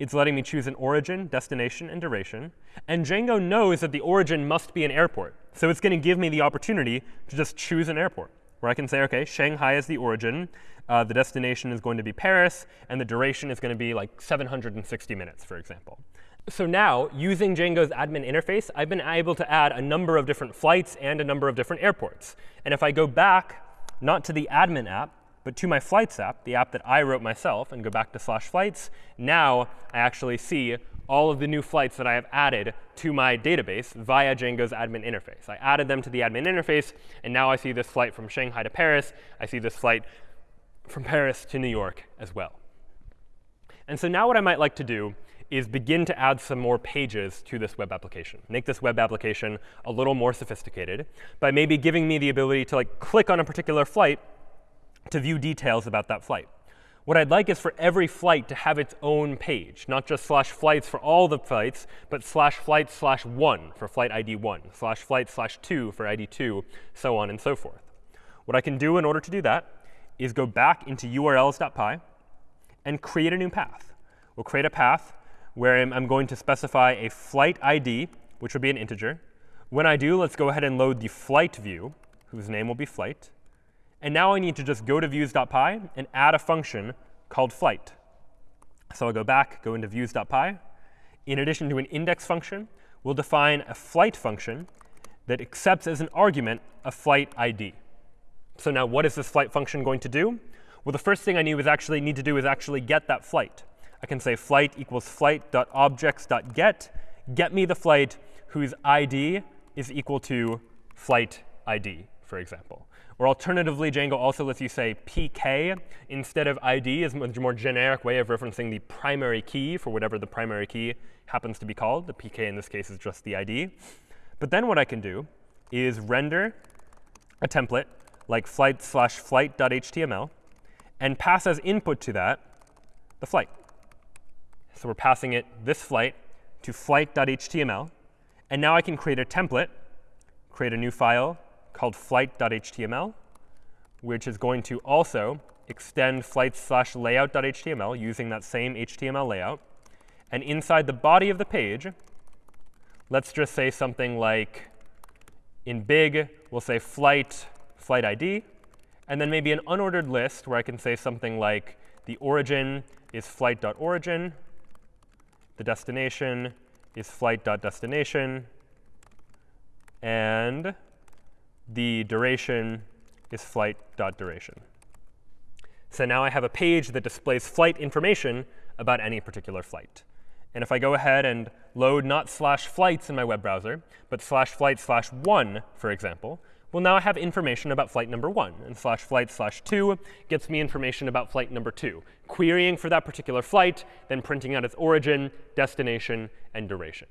It's letting me choose an origin, destination, and duration. And Django knows that the origin must be an airport. So it's going to give me the opportunity to just choose an airport, where I can say, OK, Shanghai is the origin. Uh, the destination is going to be Paris. And the duration is going to be like 760 minutes, for example. So now, using Django's admin interface, I've been able to add a number of different flights and a number of different airports. And if I go back, not to the admin app, but to my flights app, the app that I wrote myself, and go back to slash flights, now I actually see all of the new flights that I have added to my database via Django's admin interface. I added them to the admin interface, and now I see this flight from Shanghai to Paris. I see this flight from Paris to New York as well. And so now what I might like to do is begin to add some more pages to this web application. Make this web application a little more sophisticated by maybe giving me the ability to like click on a particular flight to view details about that flight. What I'd like is for every flight to have its own page, not just slash flights for all the flights, but slash flight slash 1 for flight ID 1, slash flight slash 2 for ID 2, so on and so forth. What I can do in order to do that is go back into urls.py and create a new path. We'll create a path where I'm going to specify a flight ID, which will be an integer. When I do, let's go ahead and load the flight view, whose name will be flight. And now I need to just go to views.py and add a function called flight. So I'll go back, go into views.py. In addition to an index function, we'll define a flight function that accepts as an argument a flight ID. So now what is this flight function going to do? Well, the first thing I need, was actually, need to do is actually get that flight. I can say flight equals flight.objects.get, get me the flight whose ID is equal to flight ID, for example. Or alternatively, Django also lets you say pk instead of id is a much more generic way of referencing the primary key for whatever the primary key happens to be called. The pk in this case is just the id. But then what I can do is render a template like flight slash flight.html and pass as input to that the flight. So we're passing it this flight to flight.html. And now I can create a template, create a new file called flight.html, which is going to also extend flight slash layout.html using that same HTML layout. And inside the body of the page, let's just say something like, in big, we'll say flight, flight ID, and then maybe an unordered list where I can say something like the origin is flight.origin, the destination is flight.destination. And the duration is flight.duration. So now I have a page that displays flight information about any particular flight. And if I go ahead and load not slash flights in my web browser, but slash flight slash 1, for example, well, now I have information about flight number 1. And slash flight slash 2 gets me information about flight number 2, querying for that particular flight, then printing out its origin, destination, and duration.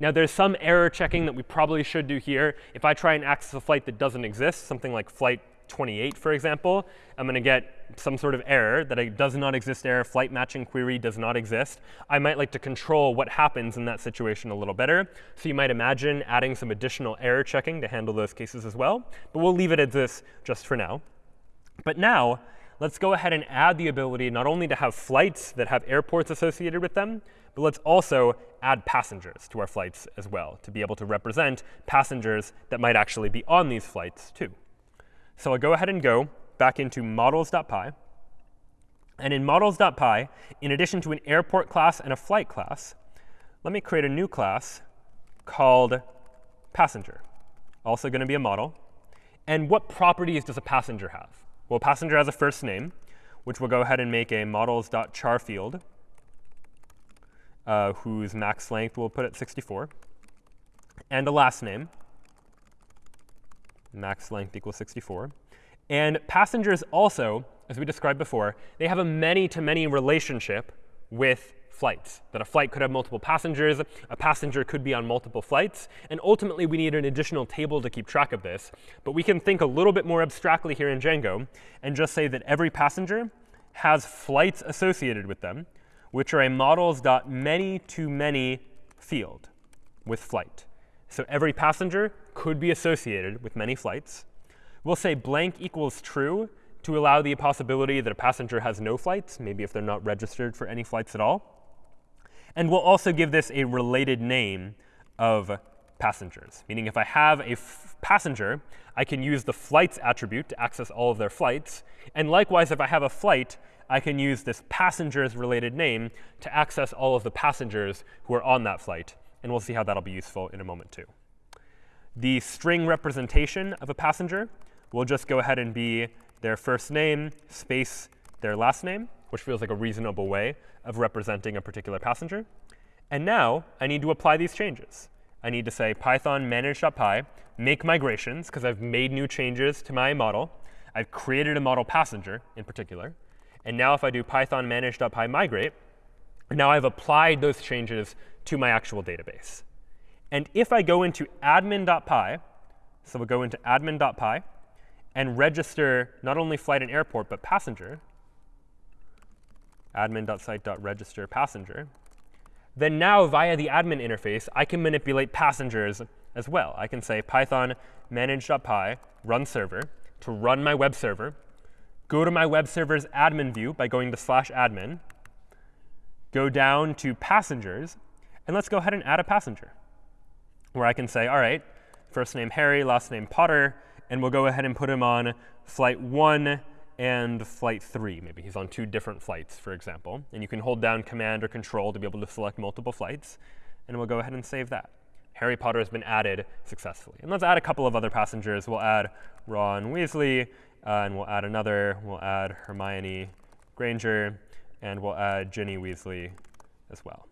Now, there's some error checking that we probably should do here. If I try and access a flight that doesn't exist, something like flight 28, for example, I'm going to get some sort of error that a does not exist error, flight matching query does not exist. I might like to control what happens in that situation a little better. So you might imagine adding some additional error checking to handle those cases as well. But we'll leave it at this just for now. But now let's go ahead and add the ability not only to have flights that have airports associated with them, but let's also add passengers to our flights as well to be able to represent passengers that might actually be on these flights too. So I'll go ahead and go back into models.py. And in models.py, in addition to an airport class and a flight class, let me create a new class called passenger. Also going to be a model. And what properties does a passenger have? Well, passenger has a first name, which we'll go ahead and make a models.char field, uh, whose max length we'll put at 64, and a last name, max length equals 64. And passengers also, as we described before, they have a many-to-many -many relationship with flights, that a flight could have multiple passengers, a passenger could be on multiple flights, and ultimately we need an additional table to keep track of this. But we can think a little bit more abstractly here in Django and just say that every passenger has flights associated with them, which are a models.many-to-many field with flight. So every passenger could be associated with many flights. We'll say blank equals true to allow the possibility that a passenger has no flights, maybe if they're not registered for any flights at all. And we'll also give this a related name of passengers, meaning if I have a passenger, I can use the flights attribute to access all of their flights. And likewise, if I have a flight, I can use this passengers related name to access all of the passengers who are on that flight. And we'll see how that'll be useful in a moment too. The string representation of a passenger will just go ahead and be their first name space their last name, which feels like a reasonable way of representing a particular passenger. And now I need to apply these changes. I need to say python manage.py, make migrations, because I've made new changes to my model. I've created a model passenger in particular. And now if I do python manage.py migrate, now I've applied those changes to my actual database. And if I go into admin.py, so we'll go into admin.py and register not only flight and airport, but passenger, admin.site.register passenger, then now via the admin interface, I can manipulate passengers as well. I can say python manage.py run server to run my web server, go to my web server's admin view by going to slash admin, go down to passengers, and let's go ahead and add a passenger, where I can say, all right, first name Harry, last name Potter, and we'll go ahead and put him on flight 1 and flight 3. Maybe he's on two different flights, for example. And you can hold down Command or Control to be able to select multiple flights. And we'll go ahead and save that. Harry Potter has been added successfully. And let's add a couple of other passengers. We'll add Ron Weasley, uh, and we'll add another. We'll add Hermione Granger, and we'll add Ginny Weasley as well.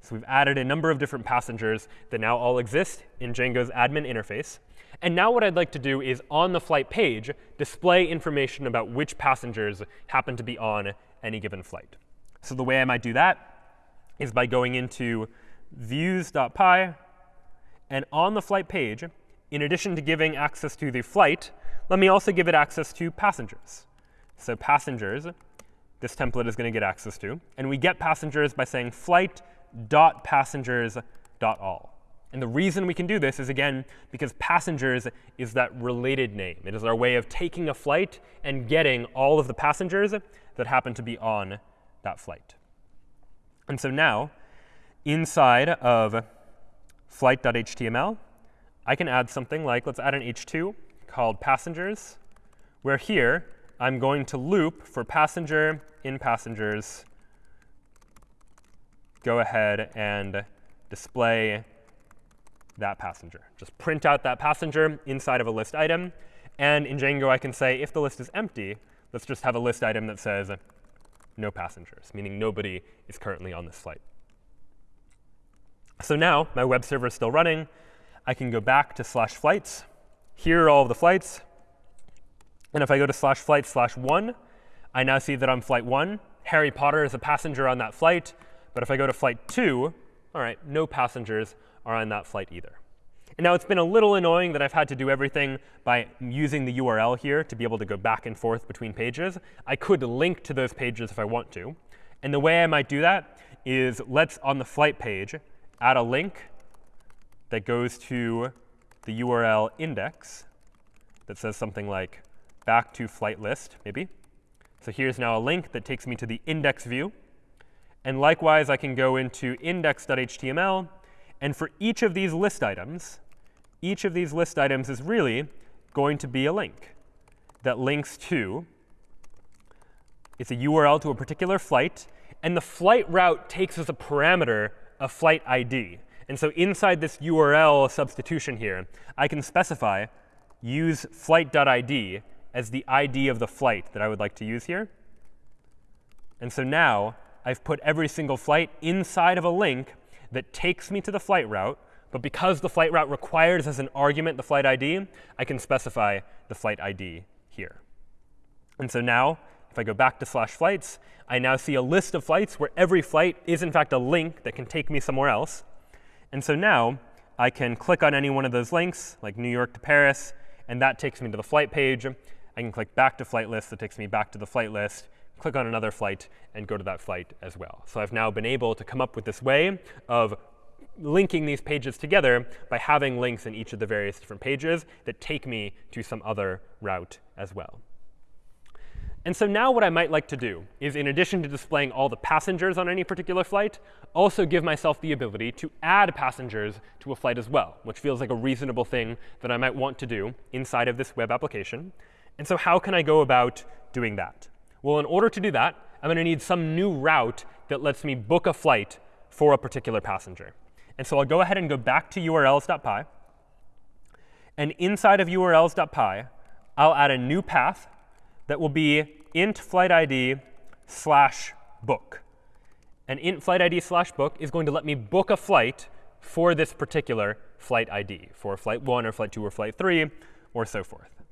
So we've added a number of different passengers that now all exist in Django's admin interface. And now what I'd like to do is on the flight page, display information about which passengers happen to be on any given flight. So the way I might do that is by going into views.py. And on the flight page, in addition to giving access to the flight, let me also give it access to passengers. So passengers, this template is going to get access to. And we get passengers by saying flight.passengers.all. And the reason we can do this is, again, because passengers is that related name. It is our way of taking a flight and getting all of the passengers that happen to be on that flight. And so now, inside of flight.html, I can add something like, let's add an h2 called passengers, where here I'm going to loop for passenger in passengers, go ahead and display that passenger. Just print out that passenger inside of a list item. And in Django, I can say if the list is empty, let's just have a list item that says no passengers, meaning nobody is currently on this flight. So now my web server is still running. I can go back to slash flights. Here are all of the flights. And if I go to slash flight slash 1, I now see that on flight 1, Harry Potter is a passenger on that flight. But if I go to flight 2, all right, no passengers are on that flight either. And now it's been a little annoying that I've had to do everything by using the URL here to be able to go back and forth between pages. I could link to those pages if I want to. And the way I might do that is let's, on the flight page, add a link that goes to the URL index that says something like back to flight list, maybe. So here's now a link that takes me to the index view. And likewise, I can go into index.html. And for each of these list items, each of these list items is really going to be a link that links to it's a URL to a particular flight. And the flight route takes as a parameter a flight ID. And so inside this URL substitution here, I can specify use flight.id as the ID of the flight that I would like to use here. And so now I've put every single flight inside of a link that takes me to the flight route. But because the flight route requires as an argument the flight ID, I can specify the flight ID here. And so now, if I go back to slash flights, I now see a list of flights where every flight is, in fact, a link that can take me somewhere else. And so now I can click on any one of those links, like New York to Paris, and that takes me to the flight page. I can click back to flight list. That takes me back to the flight list, click on another flight, and go to that flight as well. So I've now been able to come up with this way of linking these pages together by having links in each of the various different pages that take me to some other route as well. And so now what I might like to do is, in addition to displaying all the passengers on any particular flight, also give myself the ability to add passengers to a flight as well, which feels like a reasonable thing that I might want to do inside of this web application. And so how can I go about doing that? Well, in order to do that, I'm going to need some new route that lets me book a flight for a particular passenger. And so I'll go ahead and go back to urls.py. And inside of urls.py, I'll add a new path that will be int flight ID slash book. And int flight ID slash book is going to let me book a flight for this particular flight ID, for flight 1 or flight 2 or flight 3, or so forth.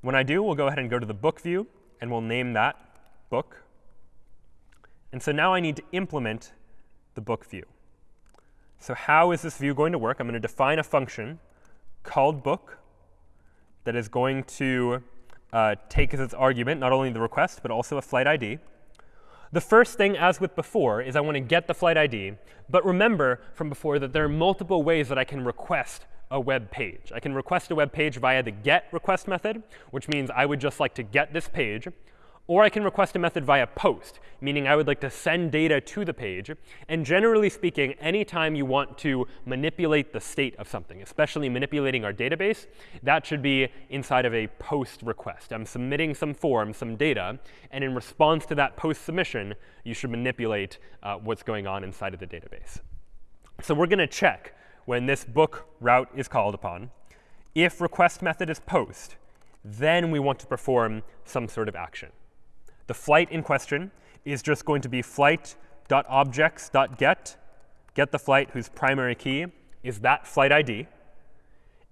When I do, we'll go ahead and go to the book view, and we'll name that book. And so now I need to implement the book view. So how is this view going to work? I'm going to define a function called book that is going to uh, take as its argument not only the request, but also a flight ID. The first thing, as with before, is I want to get the flight ID. But remember from before that there are multiple ways that I can request a web page. I can request a web page via the get request method, which means I would just like to get this page. Or I can request a method via post, meaning I would like to send data to the page. And generally speaking, anytime you want to manipulate the state of something, especially manipulating our database, that should be inside of a post request. I'm submitting some form, some data, and in response to that post submission, you should manipulate uh, what's going on inside of the database. So we're going to check when this book route is called upon. If request method is post, then we want to perform some sort of action. The flight in question is just going to be flight.objects.get, get the flight whose primary key is that flight ID.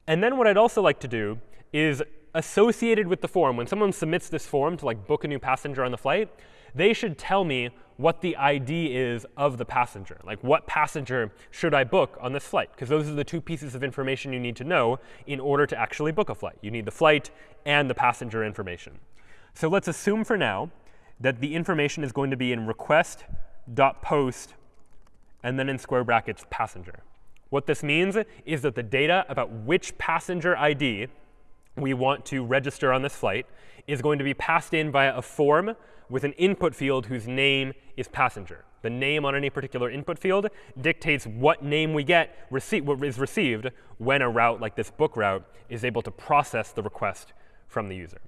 And then what I'd also like to do is associated with the form, when someone submits this form to like book a new passenger on the flight, they should tell me what the ID is of the passenger. Like what passenger should I book on this flight? Because those are the two pieces of information you need to know in order to actually book a flight. You need the flight and the passenger information. So let's assume for now that the information is going to be in request.post and then in square brackets passenger. What this means is that the data about which passenger ID we want to register on this flight is going to be passed in via a form with an input field whose name is passenger. The name on any particular input field dictates what name we get, rece what is received when a route like this book route is able to process the request from the user.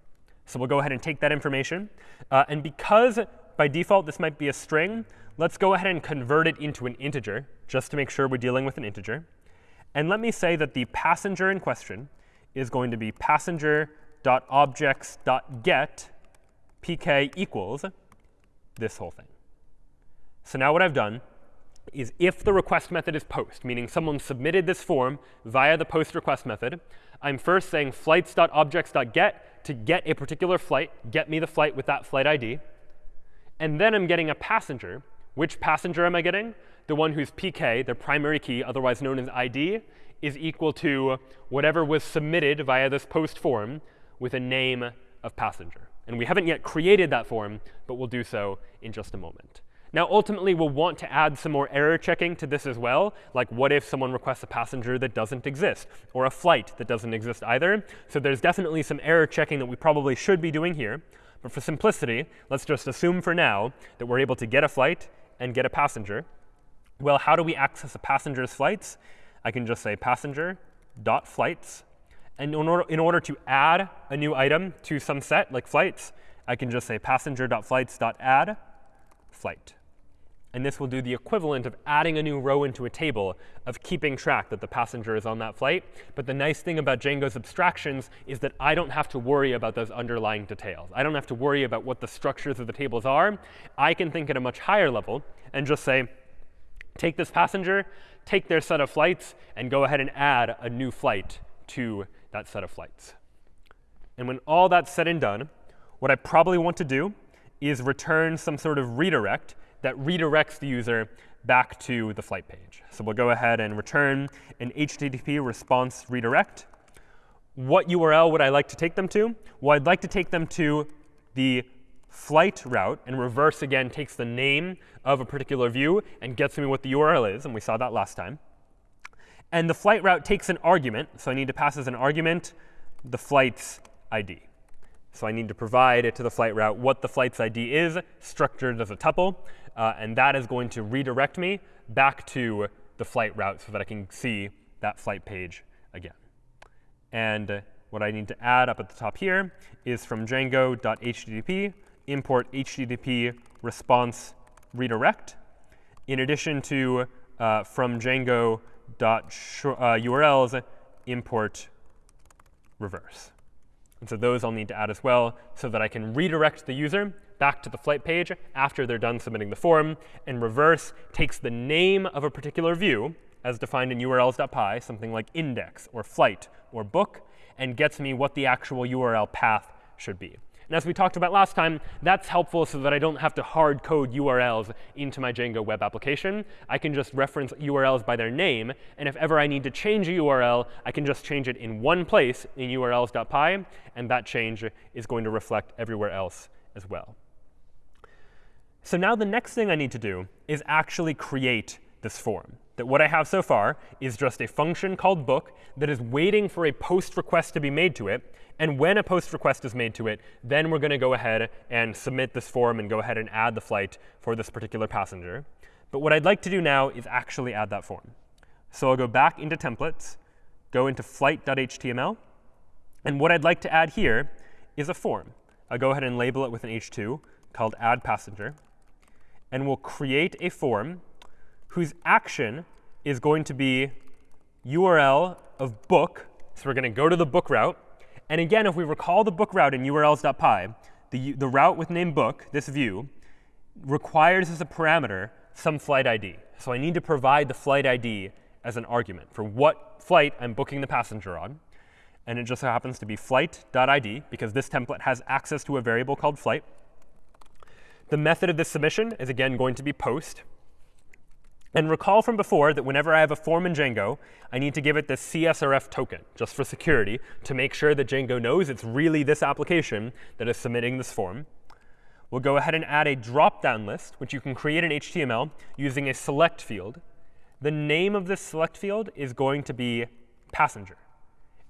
So we'll go ahead and take that information. Uh, and because by default this might be a string, let's go ahead and convert it into an integer, just to make sure we're dealing with an integer. And let me say that the passenger in question is going to be passenger.objects.get pk equals this whole thing. So now what I've done is if the request method is post, meaning someone submitted this form via the post request method, I'm first saying flights.objects.get to get a particular flight, get me the flight with that flight ID. And then I'm getting a passenger. Which passenger am I getting? The one whose PK, their primary key, otherwise known as ID, is equal to whatever was submitted via this post form with a name of passenger. And we haven't yet created that form, but we'll do so in just a moment. Now, ultimately, we'll want to add some more error checking to this as well. Like, what if someone requests a passenger that doesn't exist, or a flight that doesn't exist either? So there's definitely some error checking that we probably should be doing here. But for simplicity, let's just assume for now that we're able to get a flight and get a passenger. Well, how do we access a passenger's flights? I can just say passenger.flights. And in order, in order to add a new item to some set, like flights, I can just say passenger.flights.add flight. And this will do the equivalent of adding a new row into a table of keeping track that the passenger is on that flight. But the nice thing about Django's abstractions is that I don't have to worry about those underlying details. I don't have to worry about what the structures of the tables are. I can think at a much higher level and just say, take this passenger, take their set of flights, and go ahead and add a new flight to that set of flights. And when all that's said and done, what I probably want to do is return some sort of redirect that redirects the user back to the flight page. So we'll go ahead and return an HTTP response redirect. What URL would I like to take them to? Well, I'd like to take them to the flight route. And reverse, again, takes the name of a particular view and gets me what the URL is. And we saw that last time. And the flight route takes an argument. So I need to pass as an argument the flight's ID. So I need to provide it to the flight route what the flight's ID is, structured as a tuple. Uh, and that is going to redirect me back to the flight route so that I can see that flight page again. And uh, what I need to add up at the top here is from django.http import http response redirect, in addition to uh, from django.urls uh, import reverse. And so those I'll need to add as well so that I can redirect the user back to the flight page after they're done submitting the form. And reverse takes the name of a particular view, as defined in urls.py, something like index or flight or book, and gets me what the actual URL path should be. And as we talked about last time, that's helpful so that I don't have to hard code URLs into my Django web application. I can just reference URLs by their name. And if ever I need to change a URL, I can just change it in one place in urls.py. And that change is going to reflect everywhere else as well. So now the next thing I need to do is actually create this form. That what I have so far is just a function called book that is waiting for a post request to be made to it. And when a post request is made to it, then we're going to go ahead and submit this form and go ahead and add the flight for this particular passenger. But what I'd like to do now is actually add that form. So I'll go back into templates, go into flight.html. And what I'd like to add here is a form. I'll go ahead and label it with an h2 called add passenger and we'll create a form whose action is going to be URL of book. So we're going to go to the book route. And again, if we recall the book route in urls.py, the, the route with name book, this view, requires as a parameter some flight ID. So I need to provide the flight ID as an argument for what flight I'm booking the passenger on. And it just so happens to be flight.id, because this template has access to a variable called flight. The method of this submission is, again, going to be post. And recall from before that whenever I have a form in Django, I need to give it this CSRF token, just for security, to make sure that Django knows it's really this application that is submitting this form. We'll go ahead and add a drop-down list, which you can create in HTML using a select field. The name of this select field is going to be passenger.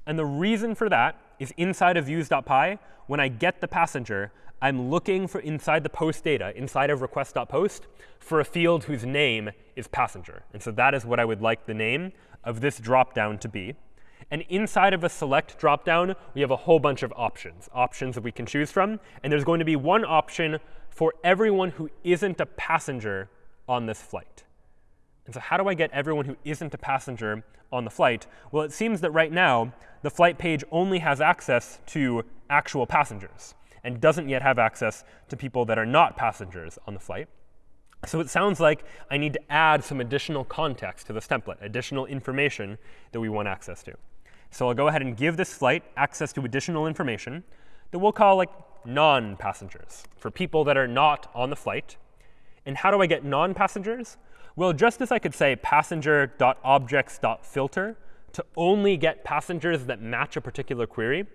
And the reason for that is inside of views.py, when I get the passenger, I'm looking for inside the post data, inside of request.post, for a field whose name is passenger. And so that is what I would like the name of this dropdown to be. And inside of a select dropdown, we have a whole bunch of options, options that we can choose from. And there's going to be one option for everyone who isn't a passenger on this flight. And so how do I get everyone who isn't a passenger on the flight? Well, it seems that right now, the flight page only has access to actual passengers and doesn't yet have access to people that are not passengers on the flight. So it sounds like I need to add some additional context to this template, additional information that we want access to. So I'll go ahead and give this flight access to additional information that we'll call like non-passengers, for people that are not on the flight. And how do I get non-passengers? Well, just as I could say passenger.objects.filter to only get passengers that match a particular query,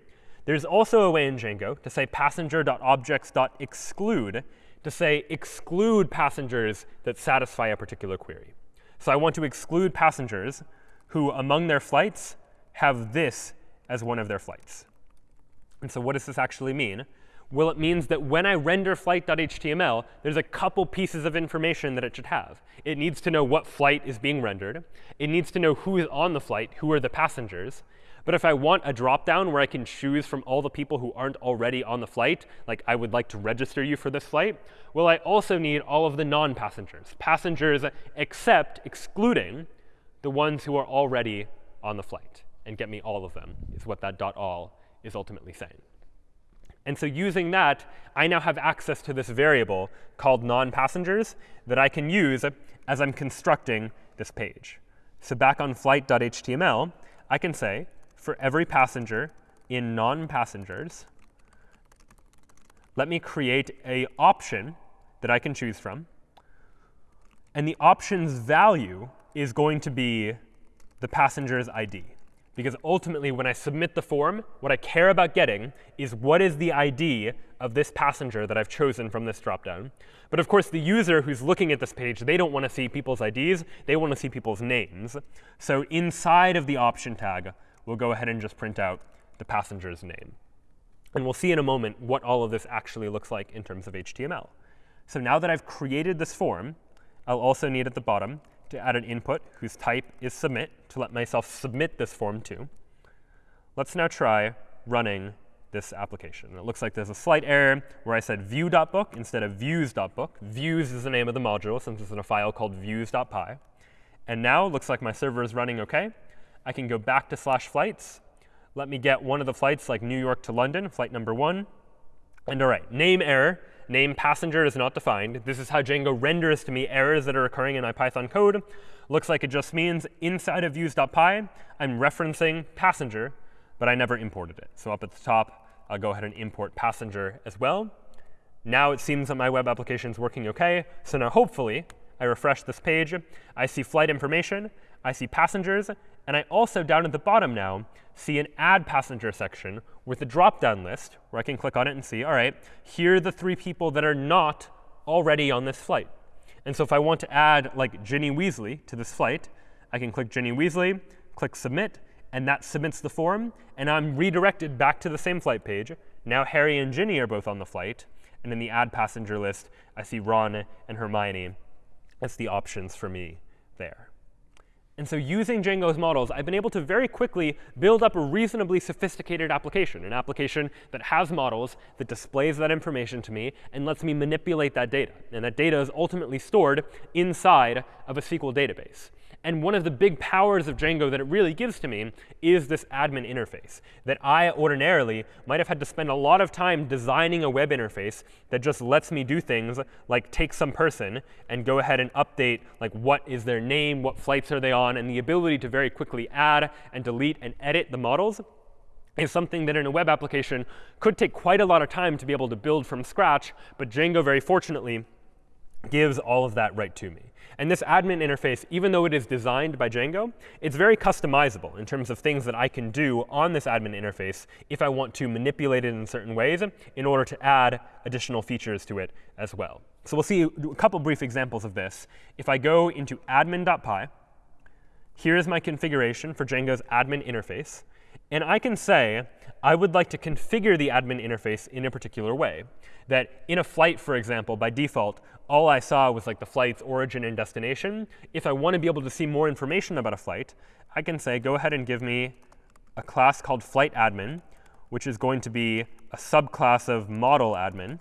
there's also a way in Django to say passenger.objects.exclude to say exclude passengers that satisfy a particular query. So I want to exclude passengers who, among their flights, have this as one of their flights. And so what does this actually mean? Well, it means that when I render flight.html, there's a couple pieces of information that it should have. It needs to know what flight is being rendered. It needs to know who is on the flight, who are the passengers. But if I want a dropdown where I can choose from all the people who aren't already on the flight, like I would like to register you for this flight, well, I also need all of the non-passengers, passengers except excluding the ones who are already on the flight. And get me all of them is what that dot all is ultimately saying. And so using that, I now have access to this variable called non-passengers that I can use as I'm constructing this page. So back on flight.html, I can say for every passenger in non-passengers, let me create a option that I can choose from. And the option's value is going to be the passenger's ID. Because ultimately, when I submit the form, what I care about getting is what is the ID of this passenger that I've chosen from this dropdown. But of course, the user who's looking at this page, they don't want to see people's IDs. They want to see people's names. So inside of the option tag, we'll go ahead and just print out the passenger's name. And we'll see in a moment what all of this actually looks like in terms of HTML. So now that I've created this form, I'll also need at the bottom to add an input whose type is submit to let myself submit this form to. Let's now try running this application. It looks like there's a slight error where I said view.book instead of views.book. Views is the name of the module since it's in a file called views.py. And now it looks like my server is running OK. I can go back to slash flights. Let me get one of the flights, like New York to London, flight number one. And all right, name error. Name passenger is not defined. This is how Django renders to me errors that are occurring in my Python code. Looks like it just means inside of views.py, I'm referencing passenger, but I never imported it. So up at the top, I'll go ahead and import passenger as well. Now it seems that my web application is working OK. So now hopefully, I refresh this page. I see flight information. I see passengers. And I also, down at the bottom now, see an add passenger section with a drop-down list where I can click on it and see, all right, here are the three people that are not already on this flight. And so if I want to add like Ginny Weasley to this flight, I can click Ginny Weasley, click Submit, and that submits the form. And I'm redirected back to the same flight page. Now Harry and Ginny are both on the flight. And in the add passenger list, I see Ron and Hermione That's the options for me there. And so using Django's models, I've been able to very quickly build up a reasonably sophisticated application, an application that has models, that displays that information to me, and lets me manipulate that data. And that data is ultimately stored inside of a SQL database. And one of the big powers of Django that it really gives to me is this admin interface that I ordinarily might have had to spend a lot of time designing a web interface that just lets me do things like take some person and go ahead and update like what is their name, what flights are they on, and the ability to very quickly add and delete and edit the models is something that in a web application could take quite a lot of time to be able to build from scratch. But Django, very fortunately, gives all of that right to me. And this admin interface, even though it is designed by Django, it's very customizable in terms of things that I can do on this admin interface if I want to manipulate it in certain ways in order to add additional features to it as well. So we'll see a couple brief examples of this. If I go into admin.py, here's my configuration for Django's admin interface. And I can say, I would like to configure the admin interface in a particular way. That in a flight, for example, by default, all I saw was like the flight's origin and destination. If I want to be able to see more information about a flight, I can say, go ahead and give me a class called flight admin, which is going to be a subclass of model admin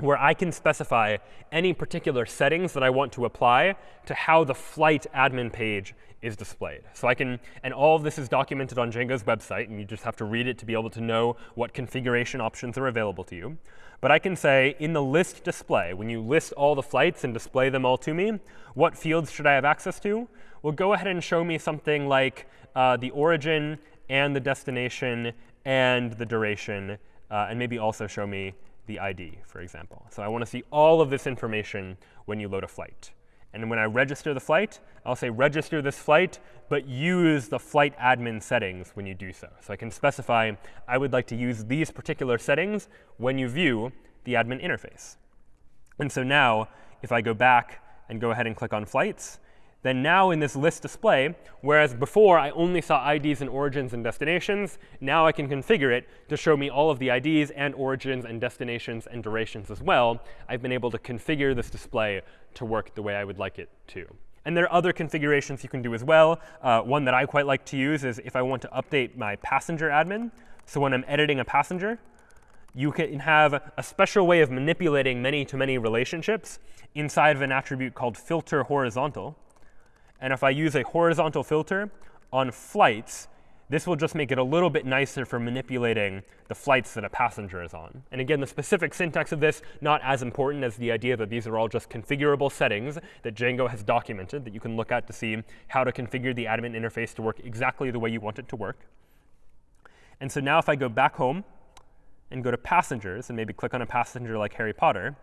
where I can specify any particular settings that I want to apply to how the flight admin page is displayed. So I can, and all of this is documented on Django's website, and you just have to read it to be able to know what configuration options are available to you. But I can say in the list display, when you list all the flights and display them all to me, what fields should I have access to? Well, go ahead and show me something like uh, the origin and the destination and the duration, uh, and maybe also show me the ID, for example. So I want to see all of this information when you load a flight. And when I register the flight, I'll say register this flight, but use the flight admin settings when you do so. So I can specify I would like to use these particular settings when you view the admin interface. And so now, if I go back and go ahead and click on flights, then now in this list display, whereas before I only saw IDs and origins and destinations, now I can configure it to show me all of the IDs and origins and destinations and durations as well. I've been able to configure this display to work the way I would like it to. And there are other configurations you can do as well. Uh, one that I quite like to use is if I want to update my passenger admin. So when I'm editing a passenger, you can have a special way of manipulating many-to-many -many relationships inside of an attribute called filter horizontal. And if I use a horizontal filter on flights, this will just make it a little bit nicer for manipulating the flights that a passenger is on. And again, the specific syntax of this, not as important as the idea that these are all just configurable settings that Django has documented that you can look at to see how to configure the admin interface to work exactly the way you want it to work. And so now if I go back home and go to passengers and maybe click on a passenger like Harry Potter,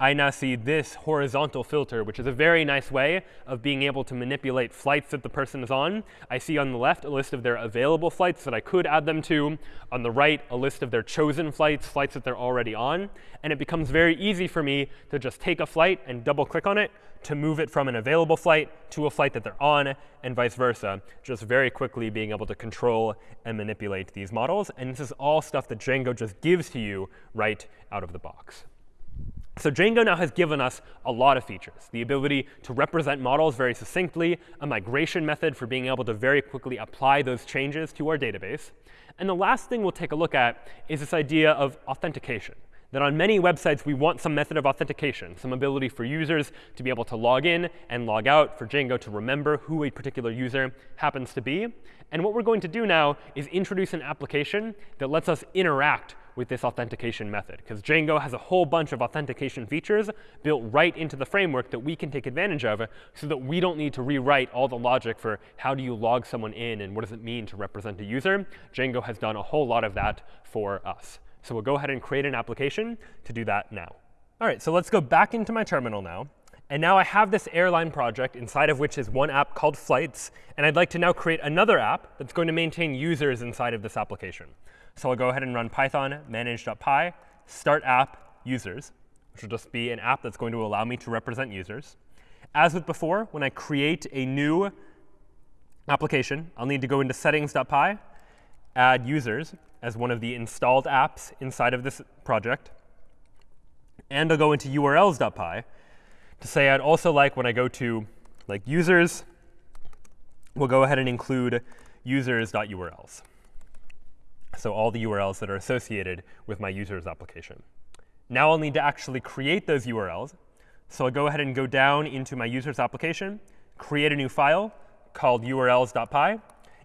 I now see this horizontal filter, which is a very nice way of being able to manipulate flights that the person is on. I see on the left a list of their available flights that I could add them to. On the right, a list of their chosen flights, flights that they're already on. And it becomes very easy for me to just take a flight and double click on it to move it from an available flight to a flight that they're on, and vice versa, just very quickly being able to control and manipulate these models. And this is all stuff that Django just gives to you right out of the box. So Django now has given us a lot of features. The ability to represent models very succinctly, a migration method for being able to very quickly apply those changes to our database. And the last thing we'll take a look at is this idea of authentication. That on many websites, we want some method of authentication, some ability for users to be able to log in and log out, for Django to remember who a particular user happens to be. And what we're going to do now is introduce an application that lets us interact with this authentication method, because Django has a whole bunch of authentication features built right into the framework that we can take advantage of so that we don't need to rewrite all the logic for how do you log someone in and what does it mean to represent a user. Django has done a whole lot of that for us. So we'll go ahead and create an application to do that now. All right, so let's go back into my terminal now. And now I have this airline project inside of which is one app called Flights. And I'd like to now create another app that's going to maintain users inside of this application. So I'll go ahead and run python manage.py start app users, which will just be an app that's going to allow me to represent users. As with before, when I create a new application, I'll need to go into settings.py, add users as one of the installed apps inside of this project. And I'll go into urls.py to say I'd also like when I go to like users, we'll go ahead and include users.urls so all the URLs that are associated with my user's application. Now I'll need to actually create those URLs. So I'll go ahead and go down into my user's application, create a new file called urls.py,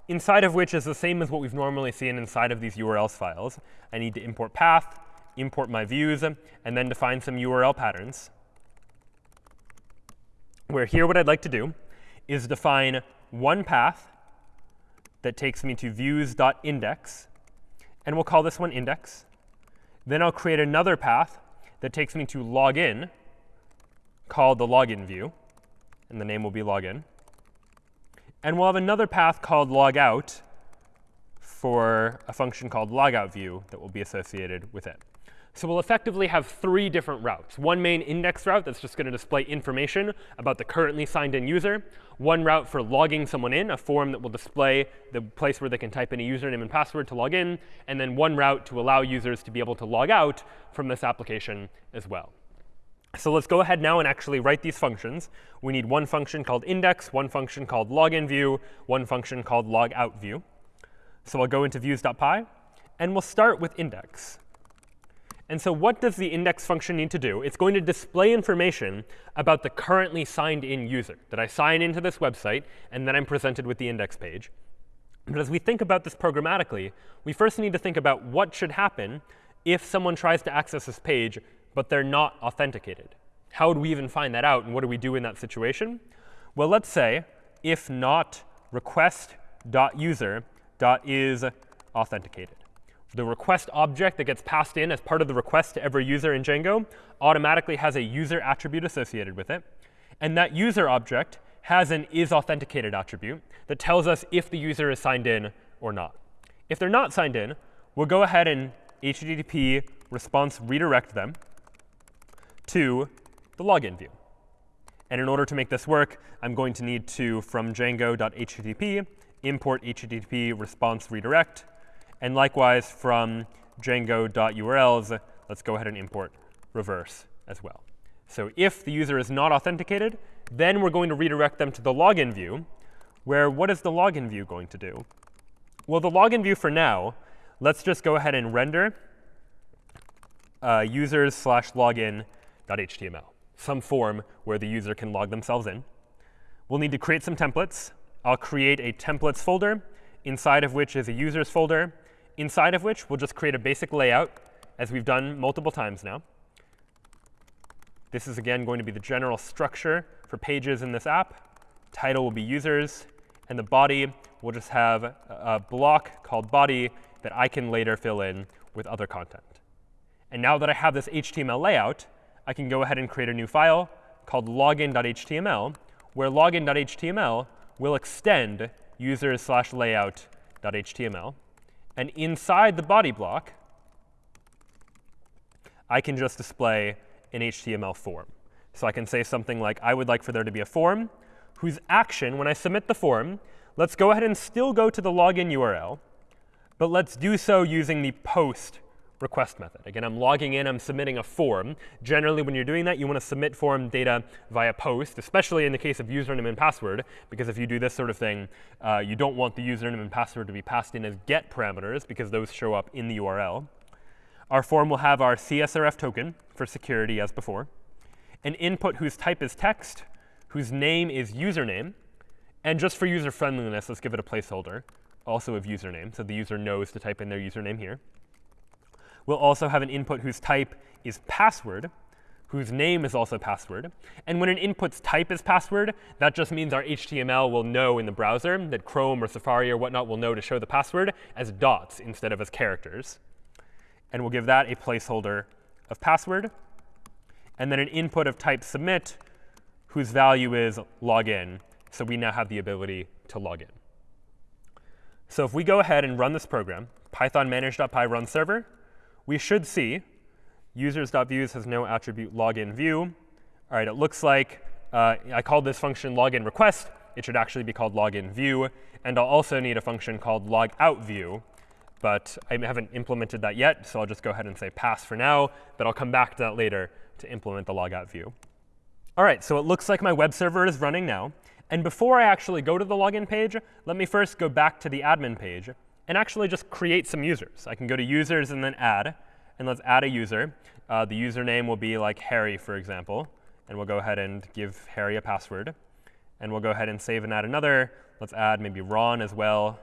inside of which is the same as what we've normally seen inside of these URLs files. I need to import path, import my views, and then define some URL patterns. Where here what I'd like to do is define one path that takes me to views.index and we'll call this one index. Then I'll create another path that takes me to login, called the login view. And the name will be login. And we'll have another path called logout for a function called logout view that will be associated with it. So we'll effectively have three different routes. One main index route that's just going to display information about the currently signed in user. One route for logging someone in, a form that will display the place where they can type in a username and password to log in. And then one route to allow users to be able to log out from this application as well. So let's go ahead now and actually write these functions. We need one function called index, one function called login view, one function called logout view. So I'll go into views.py, and we'll start with index. And so what does the index function need to do? It's going to display information about the currently signed in user, that I sign into this website, and then I'm presented with the index page. But as we think about this programmatically, we first need to think about what should happen if someone tries to access this page, but they're not authenticated. How would we even find that out, and what do we do in that situation? Well, let's say if not request.user.is authenticated the request object that gets passed in as part of the request to every user in Django automatically has a user attribute associated with it. And that user object has an isAuthenticated attribute that tells us if the user is signed in or not. If they're not signed in, we'll go ahead and HTTP response redirect them to the login view. And in order to make this work, I'm going to need to, from django.http, import http response redirect. And likewise, from django.urls, let's go ahead and import reverse as well. So if the user is not authenticated, then we're going to redirect them to the login view, where what is the login view going to do? Well, the login view for now, let's just go ahead and render uh, users slash login.html, some form where the user can log themselves in. We'll need to create some templates. I'll create a templates folder, inside of which is a users folder, inside of which we'll just create a basic layout, as we've done multiple times now. This is, again, going to be the general structure for pages in this app. Title will be users. And the body will just have a block called body that I can later fill in with other content. And now that I have this HTML layout, I can go ahead and create a new file called login.html, where login.html will extend users slash layout.html. And inside the body block, I can just display an HTML form. So I can say something like, I would like for there to be a form whose action, when I submit the form, let's go ahead and still go to the login URL, but let's do so using the post request method. Again, I'm logging in, I'm submitting a form. Generally, when you're doing that, you want to submit form data via post, especially in the case of username and password, because if you do this sort of thing, uh, you don't want the username and password to be passed in as get parameters, because those show up in the URL. Our form will have our CSRF token for security as before, an input whose type is text, whose name is username, and just for user friendliness, let's give it a placeholder, also of username, so the user knows to type in their username here. We'll also have an input whose type is password, whose name is also password. And when an input's type is password, that just means our HTML will know in the browser that Chrome or Safari or whatnot will know to show the password as dots instead of as characters. And we'll give that a placeholder of password. And then an input of type submit, whose value is login. So we now have the ability to log in. So if we go ahead and run this program, python manage.py run server, we should see users.views has no attribute login view. All right, it looks like uh, I called this function login request. It should actually be called login view. And I'll also need a function called logout view. But I haven't implemented that yet, so I'll just go ahead and say pass for now. But I'll come back to that later to implement the logout view. All right, so it looks like my web server is running now. And before I actually go to the login page, let me first go back to the admin page and actually just create some users. I can go to users and then add. And let's add a user. Uh, the username will be like Harry, for example. And we'll go ahead and give Harry a password. And we'll go ahead and save and add another. Let's add maybe Ron as well.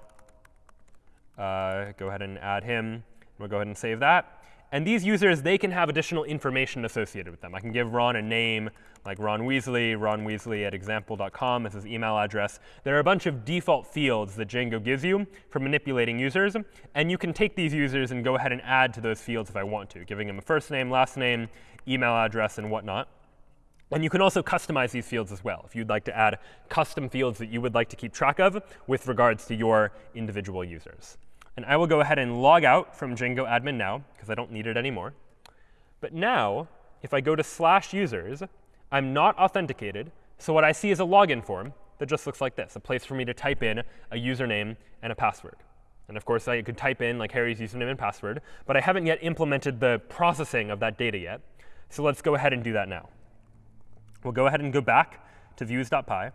Uh, go ahead and add him. We'll go ahead and save that. And these users, they can have additional information associated with them. I can give Ron a name like Ron Weasley, Ron Weasley at example.com is his email address. There are a bunch of default fields that Django gives you for manipulating users. And you can take these users and go ahead and add to those fields if I want to, giving them a first name, last name, email address, and whatnot. And you can also customize these fields as well if you'd like to add custom fields that you would like to keep track of with regards to your individual users. And I will go ahead and log out from Django admin now, because I don't need it anymore. But now, if I go to slash users, I'm not authenticated. So what I see is a login form that just looks like this, a place for me to type in a username and a password. And of course, I could type in like Harry's username and password. But I haven't yet implemented the processing of that data yet. So let's go ahead and do that now. We'll go ahead and go back to views.py.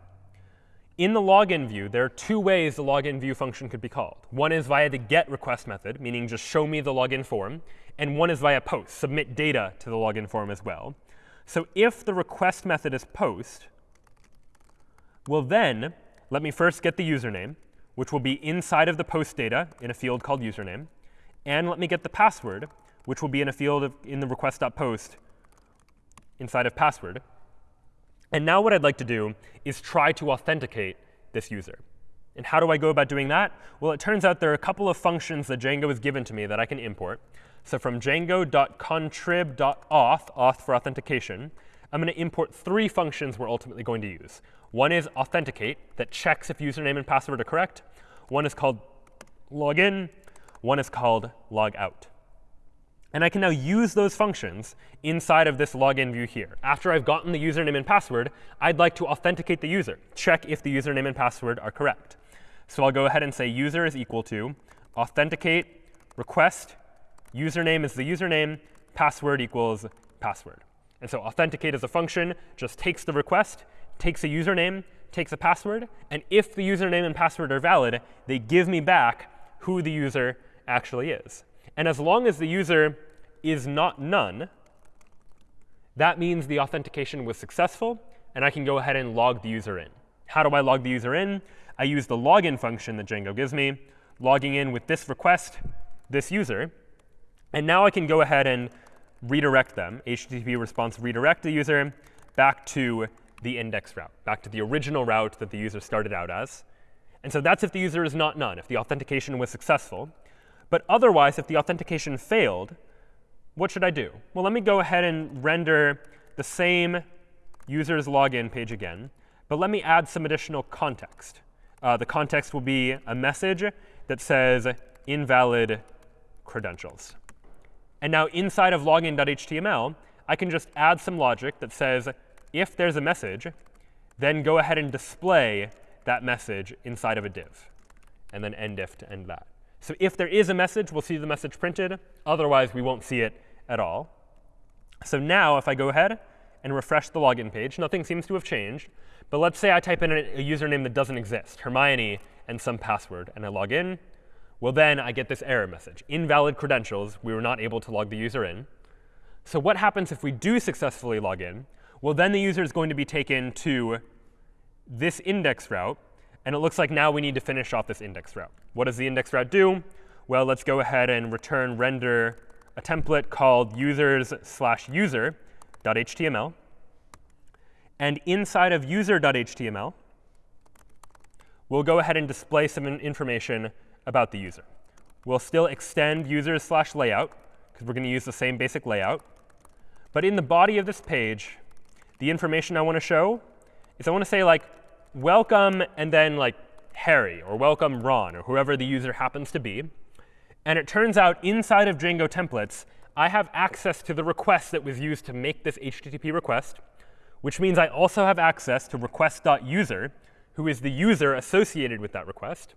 In the login view, there are two ways the login view function could be called. One is via the get request method, meaning just show me the login form. And one is via post, submit data to the login form as well. So if the request method is post, well then, let me first get the username, which will be inside of the post data in a field called username. And let me get the password, which will be in a field of, in the request.post inside of password. And now what I'd like to do is try to authenticate this user. And how do I go about doing that? Well, it turns out there are a couple of functions that Django has given to me that I can import. So from django.contrib.auth, auth for authentication, I'm going to import three functions we're ultimately going to use. One is authenticate, that checks if username and password are correct. One is called login. One is called logout. And I can now use those functions inside of this login view here. After I've gotten the username and password, I'd like to authenticate the user, check if the username and password are correct. So I'll go ahead and say user is equal to authenticate request username is the username, password equals password. And so authenticate is a function, just takes the request, takes a username, takes a password, and if the username and password are valid, they give me back who the user actually is. And as long as the user is not none, that means the authentication was successful, and I can go ahead and log the user in. How do I log the user in? I use the login function that Django gives me, logging in with this request, this user. And now I can go ahead and redirect them, HTTP response redirect the user back to the index route, back to the original route that the user started out as. And so that's if the user is not none, if the authentication was successful. But otherwise, if the authentication failed, what should I do? Well, let me go ahead and render the same user's login page again. But let me add some additional context. Uh, the context will be a message that says invalid credentials. And now inside of login.html, I can just add some logic that says if there's a message, then go ahead and display that message inside of a div, and then end if to end that. So if there is a message, we'll see the message printed. Otherwise, we won't see it at all. So now if I go ahead and refresh the login page, nothing seems to have changed. But let's say I type in a, username that doesn't exist, Hermione and some password, and I log in. Well, then I get this error message. Invalid credentials. We were not able to log the user in. So what happens if we do successfully log in? Well, then the user is going to be taken to this index route. And it looks like now we need to finish off this index route. What does the index route do? Well, let's go ahead and return render a template called users slash user.html. And inside of user.html, we'll go ahead and display some information about the user. We'll still extend users slash layout, because we're going to use the same basic layout. But in the body of this page, the information I want to show is I want to say, like, welcome, and then like Harry, or welcome Ron, or whoever the user happens to be. And it turns out inside of Django templates, I have access to the request that was used to make this HTTP request, which means I also have access to request.user, who is the user associated with that request.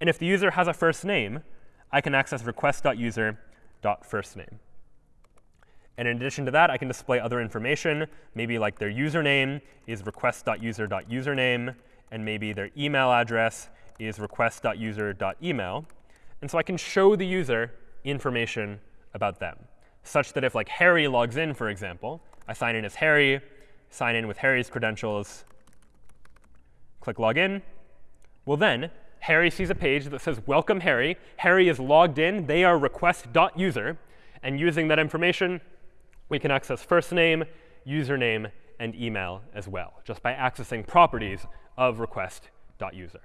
And if the user has a first name, I can access request.user.firstname. And in addition to that, I can display other information, maybe like their username is request.user.username, and maybe their email address is request.user.email. And so I can show the user information about them, such that if like Harry logs in, for example, I sign in as Harry, sign in with Harry's credentials, click login. Well, then Harry sees a page that says, welcome Harry. Harry is logged in. They are request.user. And using that information, we can access first name, username, and email as well, just by accessing properties of request.user.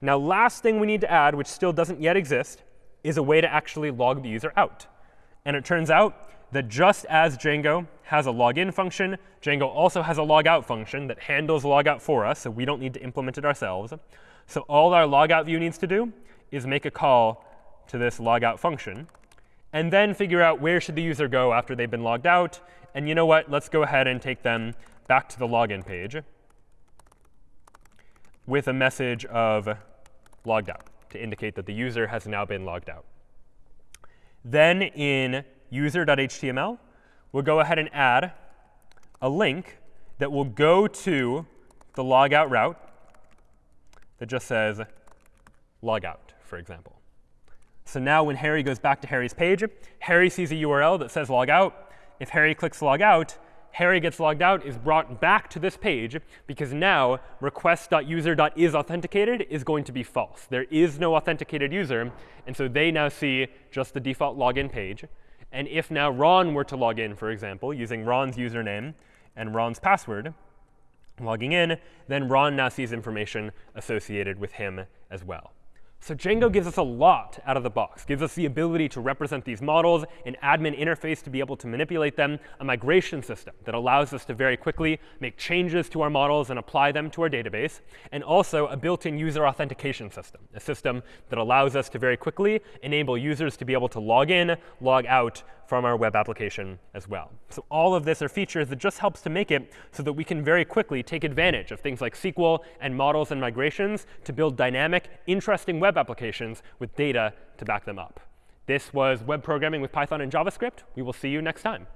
Now, last thing we need to add, which still doesn't yet exist, is a way to actually log the user out. And it turns out that just as Django has a login function, Django also has a logout function that handles logout for us, so we don't need to implement it ourselves. So all our logout view needs to do is make a call to this logout function, and then figure out where should the user go after they've been logged out. And you know what? Let's go ahead and take them back to the login page with a message of logged out to indicate that the user has now been logged out. Then in user.html, we'll go ahead and add a link that will go to the logout route that just says logout, for example. So now when Harry goes back to Harry's page, Harry sees a URL that says logout. If Harry clicks log out, Harry gets logged out, is brought back to this page, because now request.user.isAuthenticated is going to be false. There is no authenticated user, and so they now see just the default login page. And if now Ron were to log in, for example, using Ron's username and Ron's password, logging in, then Ron now sees information associated with him as well. So Django gives us a lot out of the box, gives us the ability to represent these models, an admin interface to be able to manipulate them, a migration system that allows us to very quickly make changes to our models and apply them to our database, and also a built-in user authentication system, a system that allows us to very quickly enable users to be able to log in, log out from our web application as well. So all of this are features that just helps to make it so that we can very quickly take advantage of things like SQL and models and migrations to build dynamic, interesting web applications with data to back them up. This was web programming with Python and JavaScript. We will see you next time.